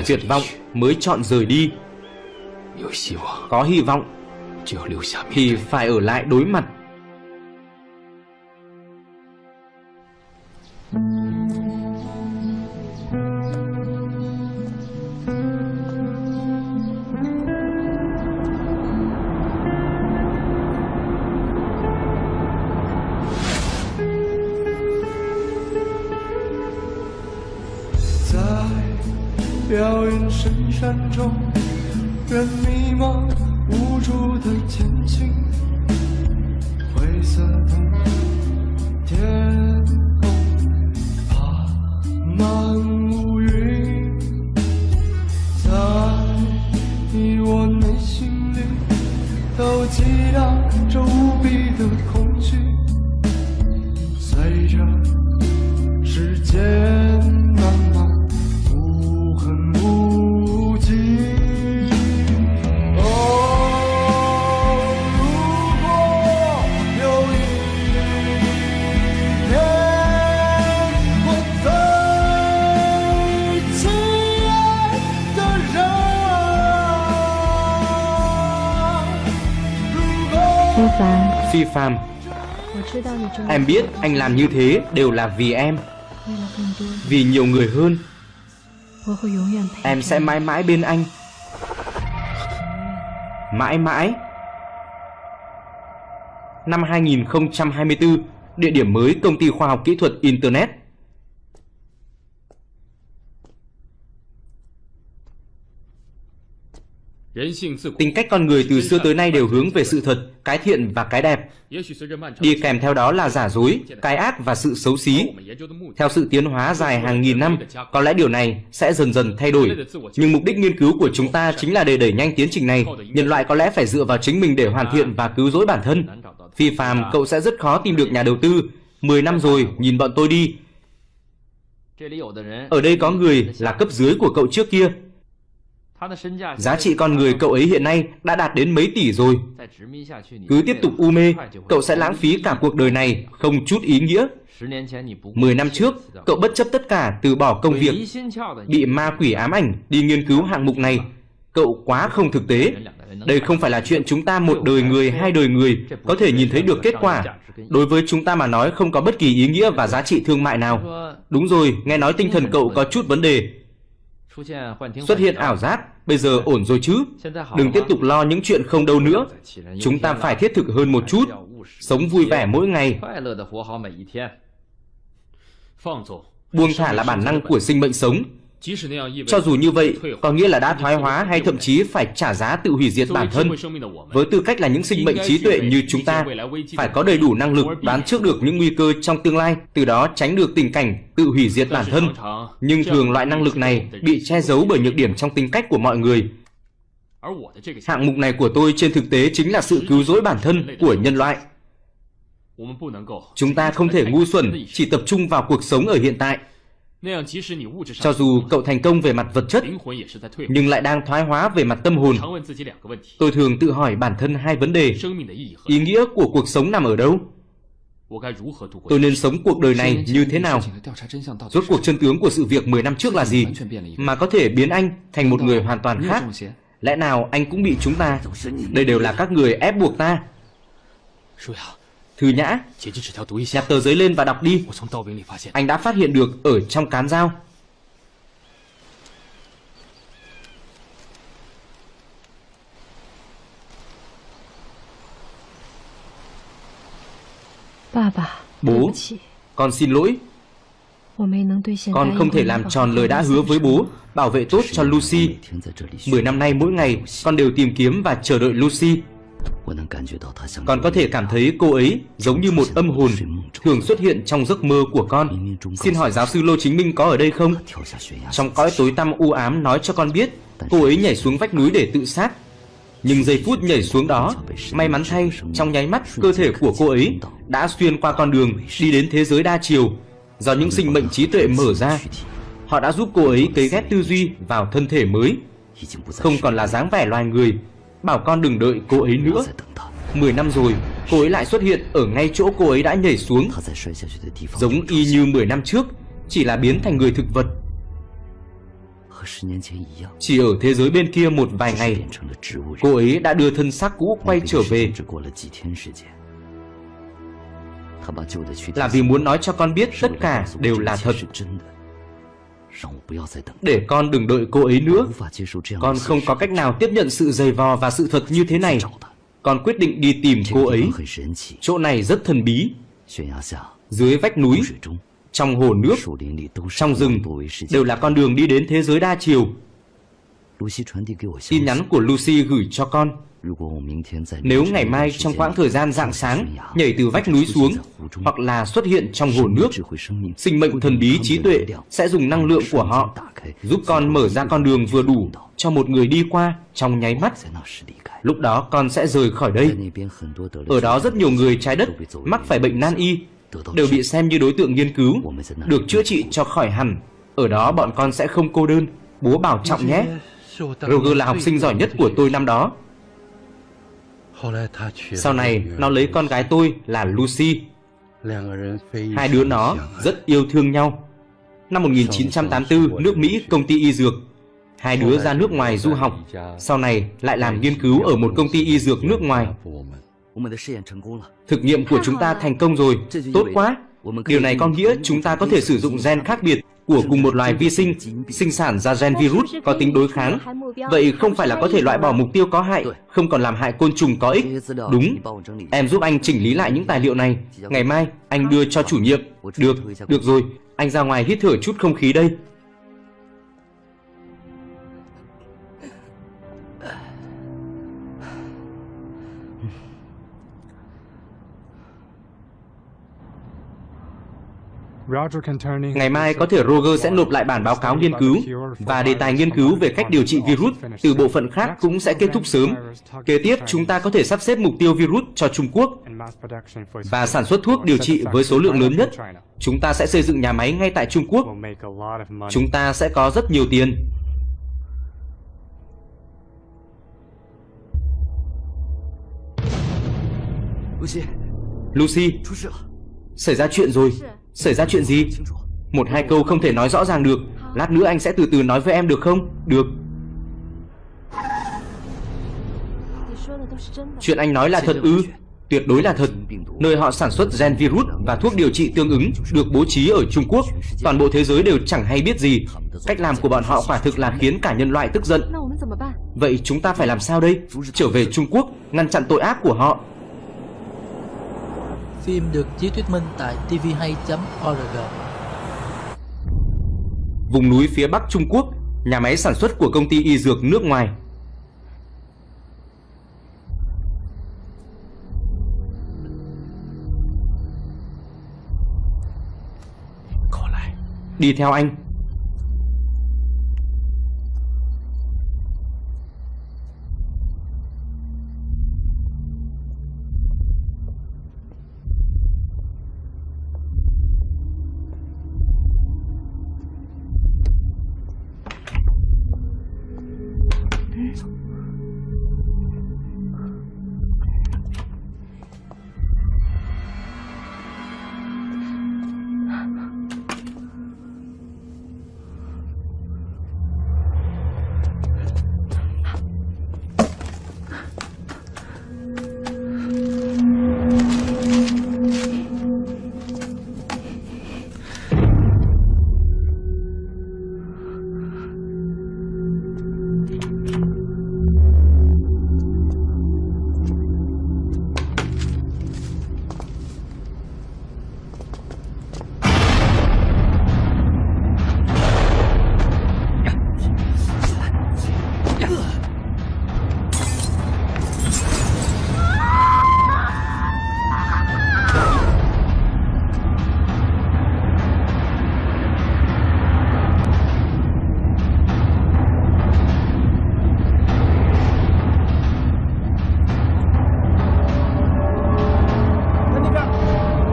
A: tuyệt vọng mới chọn rời đi. Có hy vọng Thì phải ở lại đối mặt
C: 激荡着无比的恐
A: phàm Em biết anh làm như thế đều là vì em. Vì nhiều người hơn. Em sẽ mãi mãi bên anh. Mãi mãi. Năm 2024 Địa điểm mới Công ty Khoa học Kỹ thuật Internet. Tính cách con người từ xưa tới nay đều hướng về sự thật, cái thiện và cái đẹp. Đi kèm theo đó là giả dối, cái ác và sự xấu xí. Theo sự tiến hóa dài hàng nghìn năm, có lẽ điều này sẽ dần dần thay đổi. Nhưng mục đích nghiên cứu của chúng ta chính là để đẩy nhanh tiến trình này. Nhân loại có lẽ phải dựa vào chính mình để hoàn thiện và cứu rỗi bản thân. Phi phàm, cậu sẽ rất khó tìm được nhà đầu tư. 10 năm rồi, nhìn bọn tôi đi. Ở đây có người là cấp dưới của cậu trước kia. Giá trị con người cậu ấy hiện nay đã đạt đến mấy tỷ rồi. Cứ tiếp tục u mê, cậu sẽ lãng phí cả cuộc đời này, không chút ý nghĩa. 10 năm trước, cậu bất chấp tất cả từ bỏ công việc, bị ma quỷ ám ảnh đi nghiên cứu hạng mục này. Cậu quá không thực tế. Đây không phải là chuyện chúng ta một đời người, hai đời người có thể nhìn thấy được kết quả. Đối với chúng ta mà nói không có bất kỳ ý nghĩa và giá trị thương mại nào. Đúng rồi, nghe nói tinh thần cậu có chút vấn đề. Xuất hiện ảo giác, bây giờ ổn rồi chứ? Đừng tiếp tục lo những chuyện không đâu nữa. Chúng ta phải thiết thực hơn một chút, sống vui vẻ mỗi ngày. Buông thả là bản năng của sinh mệnh sống. Cho dù như vậy, có nghĩa là đã thoái hóa hay thậm chí phải trả giá tự hủy diệt bản thân. Với tư cách là những sinh mệnh trí tuệ như chúng ta, phải có đầy đủ năng lực đoán trước được những nguy cơ trong tương lai, từ đó tránh được tình cảnh tự hủy diệt bản thân. Nhưng thường loại năng lực này bị che giấu bởi nhược điểm trong tính cách của mọi người. Hạng mục này của tôi trên thực tế chính là sự cứu rỗi bản thân của nhân loại. Chúng ta không thể ngu xuẩn chỉ tập trung vào cuộc sống ở hiện tại. Cho dù cậu thành công về mặt vật chất, nhưng lại đang thoái hóa về mặt tâm hồn. Tôi thường tự hỏi bản thân hai vấn đề. Ý nghĩa của cuộc sống nằm ở đâu? Tôi nên sống cuộc đời này như thế nào? Rốt cuộc chân tướng của sự việc 10 năm trước là gì? Mà có thể biến anh thành một người hoàn toàn khác? Lẽ nào anh cũng bị chúng ta? Đây đều là các người ép buộc ta. Thư Nhã, nhặt tờ giấy lên và đọc đi. Anh đã phát hiện được ở trong cán dao. Bố, con xin lỗi. Con không thể làm tròn lời đã hứa với bố, bảo vệ tốt cho Lucy. Mười năm nay mỗi ngày, con đều tìm kiếm và chờ đợi Lucy. Con có thể cảm thấy cô ấy giống như một âm hồn thường xuất hiện trong giấc mơ của con. Xin hỏi giáo sư Lô Chính Minh có ở đây không? Trong cõi tối tăm u ám nói cho con biết cô ấy nhảy xuống vách núi để tự sát. Nhưng giây phút nhảy xuống đó, may mắn thay, trong nháy mắt cơ thể của cô ấy đã xuyên qua con đường đi đến thế giới đa chiều do những sinh mệnh trí tuệ mở ra. Họ đã giúp cô ấy cấy ghép tư duy vào thân thể mới, không còn là dáng vẻ loài người Bảo con đừng đợi cô ấy nữa. Mười năm rồi, Cô ấy lại xuất hiện ở ngay chỗ cô ấy đã nhảy xuống. Giống y như 10 năm trước, Chỉ là biến thành người thực vật. Chỉ ở thế giới bên kia một vài ngày, Cô ấy đã đưa thân xác cũ quay trở về. Là vì muốn nói cho con biết tất cả đều là thật để con đừng đợi cô ấy nữa. Con không có cách nào tiếp nhận sự dày vò và sự thật như thế này. Con quyết định đi tìm cô ấy. Chỗ này rất thần bí. Dưới vách núi Trong hồ nước Trong rừng Đều là con đường đi đến thế giới đa chiều. Tin nhắn của Lucy gửi cho con nếu ngày mai trong quãng thời gian rạng sáng nhảy từ vách núi xuống hoặc là xuất hiện trong hồ nước, sinh mệnh thần bí trí tuệ sẽ dùng năng lượng của họ giúp con mở ra con đường vừa đủ cho một người đi qua trong nháy mắt. Lúc đó con sẽ rời khỏi đây. Ở đó rất nhiều người trái đất mắc phải bệnh nan y đều bị xem như đối tượng nghiên cứu, được chữa trị cho khỏi hẳn. Ở đó bọn con sẽ không cô đơn. Bố bảo trọng nhé. Roger là học sinh giỏi nhất của tôi năm đó. Sau này, nó lấy con gái tôi là Lucy. Hai đứa nó rất yêu thương nhau. Năm 1984, nước Mỹ công ty y dược. Hai đứa ra nước ngoài du học, sau này lại làm nghiên cứu ở một công ty y dược nước ngoài. Thực nghiệm của chúng ta thành công rồi, tốt quá. Điều này có nghĩa chúng ta có thể sử dụng gen khác biệt của cùng một loài vi sinh sinh sản ra gen virus có tính đối kháng. Vậy không phải là có thể loại bỏ mục tiêu có hại, không còn làm hại côn trùng có ích. Đúng, em giúp anh chỉnh lý lại những tài liệu này. Ngày mai anh đưa cho chủ nhiệm. Được, được rồi, anh ra ngoài hít thở chút không khí đây. Ngày mai có thể Roger sẽ nộp lại bản báo cáo nghiên cứu và đề tài nghiên cứu về cách điều trị virus từ bộ phận khác cũng sẽ kết thúc sớm. Kế tiếp, chúng ta có thể sắp xếp mục tiêu virus cho Trung Quốc và sản xuất thuốc điều trị với số lượng lớn nhất. Chúng ta sẽ xây dựng nhà máy ngay tại Trung Quốc. Chúng ta sẽ có rất nhiều tiền. Lucy, xảy ra chuyện rồi. Xảy ra chuyện gì? Một hai câu không thể nói rõ ràng được Lát nữa anh sẽ từ từ nói với em được không? Được Chuyện anh nói là thật ư? Tuyệt đối là thật Nơi họ sản xuất gen virus và thuốc điều trị tương ứng Được bố trí ở Trung Quốc Toàn bộ thế giới đều chẳng hay biết gì Cách làm của bọn họ quả thực là khiến cả nhân loại tức giận Vậy chúng ta phải làm sao đây? Trở về Trung Quốc, Ngăn chặn tội ác của họ
B: Phim được chiếu thuyết minh tại tvhay.org
A: Vùng núi phía bắc Trung Quốc, nhà máy sản xuất của công ty y dược nước ngoài. Đi theo anh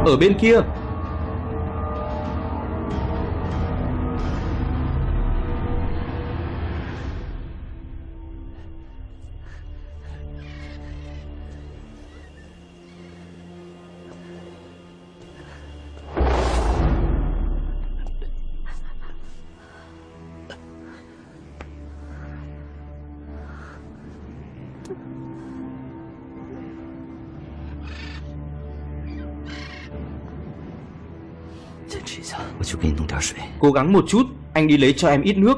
A: ở bên kia. Cố gắng một chút Anh đi lấy cho em ít nước.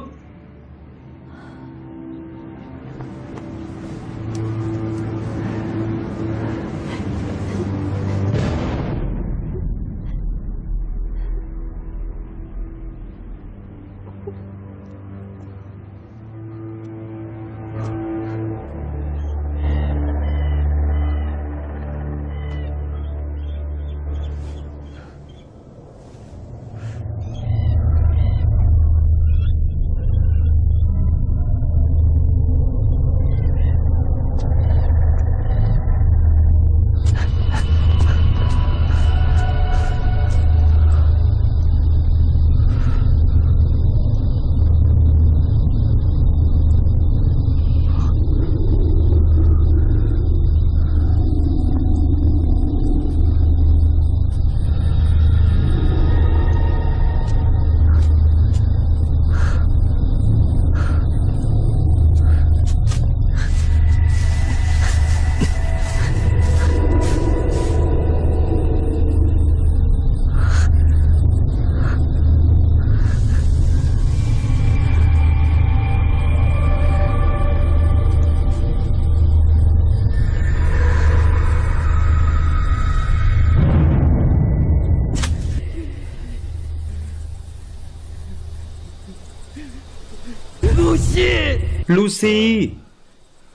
A: Lucy.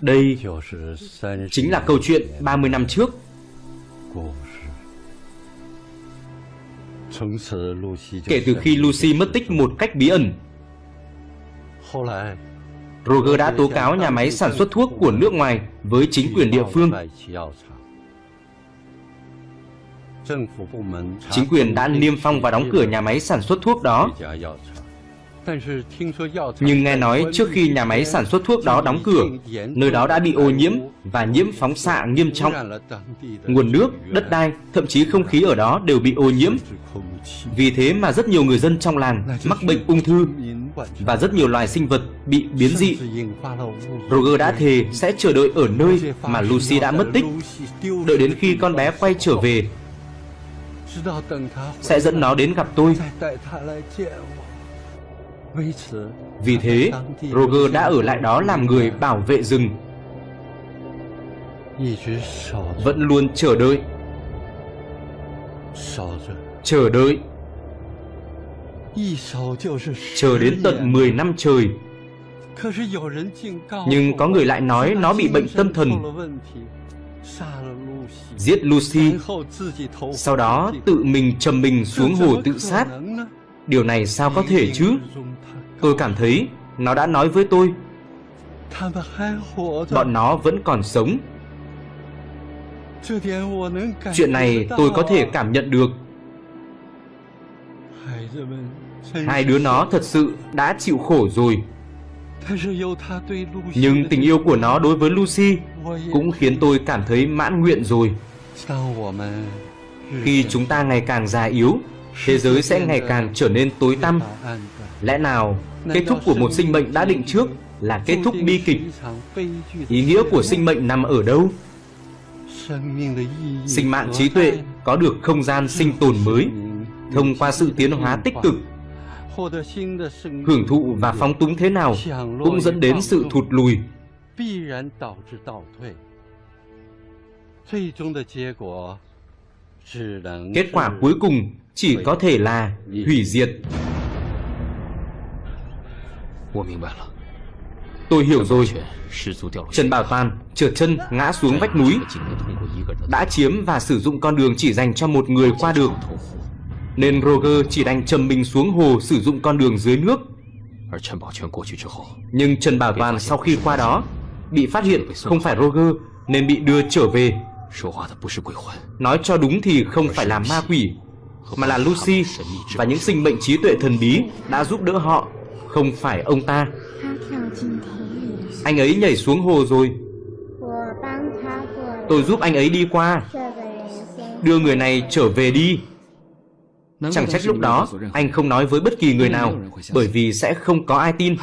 A: Đây chính là câu chuyện 30 năm trước. Kể từ khi Lucy mất tích một cách bí ẩn, Roger đã tố cáo nhà máy sản xuất thuốc của nước ngoài với chính quyền địa phương. Chính quyền đã niêm phong và đóng cửa nhà máy sản xuất thuốc đó nhưng nghe nói trước khi nhà máy sản xuất thuốc đó đóng cửa, nơi đó đã bị ô nhiễm và nhiễm phóng xạ nghiêm trọng. Nguồn nước, đất đai, thậm chí không khí ở đó đều bị ô nhiễm. Vì thế mà rất nhiều người dân trong làng mắc bệnh ung thư và rất nhiều loài sinh vật bị biến dị. Roger đã thề sẽ chờ đợi ở nơi mà Lucy đã mất tích, đợi đến khi con bé quay trở về sẽ dẫn nó đến gặp tôi vì thế, Roger đã ở lại đó làm người bảo vệ rừng. Vẫn luôn chờ đợi. Chờ đợi. Chờ đến tận 10 năm trời. Nhưng có người lại nói nó bị bệnh tâm thần. Giết Lucy. Sau đó tự mình trầm mình xuống hồ tự sát. Điều này sao có thể chứ? Tôi cảm thấy Nó đã nói với tôi. Bọn nó vẫn còn sống. Chuyện này tôi có thể cảm nhận được. Hai đứa nó thật sự đã chịu khổ rồi. Nhưng tình yêu của nó đối với Lucy Cũng khiến tôi cảm thấy mãn nguyện rồi. Khi chúng ta ngày càng già yếu, Thế giới sẽ ngày càng trở nên tối tăm. Lẽ nào kết thúc của một sinh mệnh đã định trước là kết thúc bi kịch? Ý nghĩa của sinh mệnh nằm ở đâu? Sinh mạng trí tuệ có được không gian sinh tồn mới Thông qua sự tiến hóa tích cực? Hưởng thụ và phóng túng thế nào Cũng dẫn đến sự thụt lùi. Kết quả cuối cùng chỉ có thể là hủy diệt. Tôi hiểu rồi. Trần Bảo Toàn trượt chân ngã xuống vách núi Đã chiếm và sử dụng con đường chỉ dành cho một người qua được Nên Roger chỉ đành trầm mình xuống hồ sử dụng con đường dưới nước. Nhưng Trần Bảo Toàn sau khi qua đó Bị phát hiện không phải Roger Nên bị đưa trở về. Nói cho đúng thì không phải là ma quỷ Mà là Lucy Và những sinh mệnh trí tuệ thần bí Đã giúp đỡ họ Không phải ông ta. Anh ấy nhảy xuống hồ rồi. Tôi giúp anh ấy đi qua. Đưa người này trở về đi. Chẳng trách lúc đó anh không nói với bất kỳ người nào Bởi vì sẽ không có ai tin.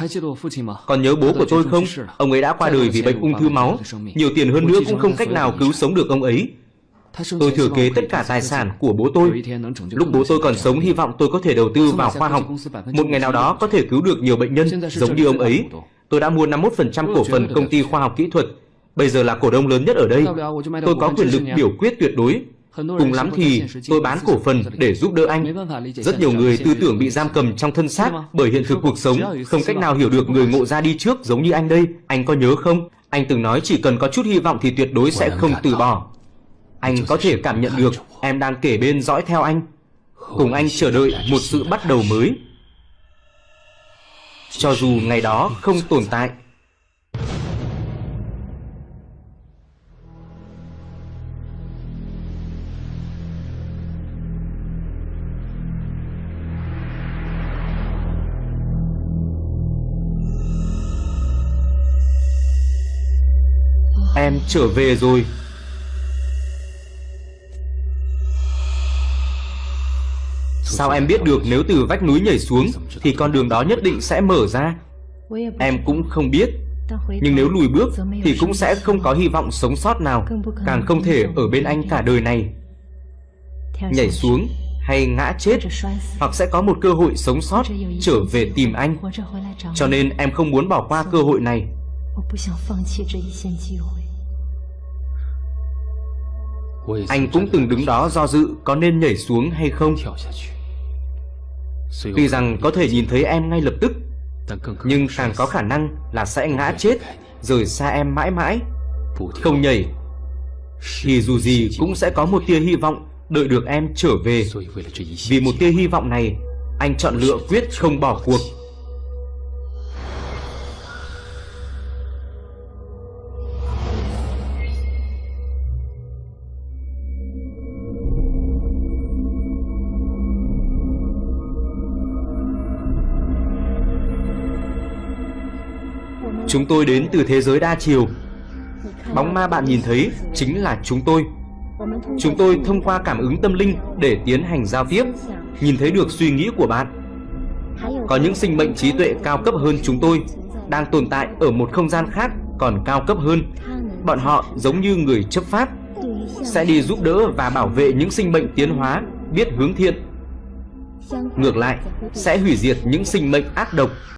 A: Còn nhớ bố của tôi không Ông ấy đã qua đời vì bệnh ung thư máu. Nhiều tiền hơn nữa cũng không cách nào cứu sống được ông ấy Tôi thừa kế tất cả tài sản của bố tôi. Lúc bố tôi còn sống hy vọng tôi có thể đầu tư vào khoa học. Một ngày nào đó có thể cứu được nhiều bệnh nhân giống như ông ấy. Tôi đã mua 51% cổ phần công ty khoa học kỹ thuật. Bây giờ là cổ đông lớn nhất ở đây. Tôi có quyền lực biểu quyết tuyệt đối. Cùng lắm thì tôi bán cổ phần để giúp đỡ anh. Rất nhiều người tư tưởng bị giam cầm trong thân xác Bởi hiện thực cuộc sống Không cách nào hiểu được người ngộ ra đi trước giống như anh đây. Anh có nhớ không? Anh từng nói chỉ cần có chút hy vọng thì tuyệt đối sẽ không từ bỏ Anh có thể cảm nhận được Em đang kể bên dõi theo anh. Cùng anh chờ đợi một sự bắt đầu mới. Cho dù ngày đó không tồn tại. Em trở về rồi Sao em biết được nếu từ vách núi nhảy xuống Thì con đường đó nhất định sẽ mở ra? Em cũng không biết. Nhưng nếu lùi bước Thì cũng sẽ không có hy vọng sống sót nào, Càng không thể ở bên anh cả đời này. Nhảy xuống hay ngã chết, Hoặc sẽ có một cơ hội sống sót, Trở về tìm anh. Cho nên em không muốn bỏ qua cơ hội này. Anh cũng từng đứng đó do dự có nên nhảy xuống hay không? Tuy rằng có thể nhìn thấy em ngay lập tức Nhưng càng có khả năng là sẽ ngã chết Rời xa em mãi mãi. Không nhảy. Thì dù gì cũng sẽ có một tia hy vọng Đợi được em trở về. Vì một tia hy vọng này Anh chọn lựa quyết không bỏ cuộc Chúng tôi đến từ thế giới đa chiều. Bóng ma bạn nhìn thấy chính là chúng tôi. Chúng tôi thông qua cảm ứng tâm linh để tiến hành giao tiếp, Nhìn thấy được suy nghĩ của bạn. Có những sinh mệnh trí tuệ cao cấp hơn chúng tôi, Đang tồn tại ở một không gian khác còn cao cấp hơn. Bọn họ giống như người chấp pháp, Sẽ đi giúp đỡ và bảo vệ những sinh mệnh tiến hóa, Biết hướng thiện. Ngược lại, Sẽ hủy diệt những sinh mệnh ác độc.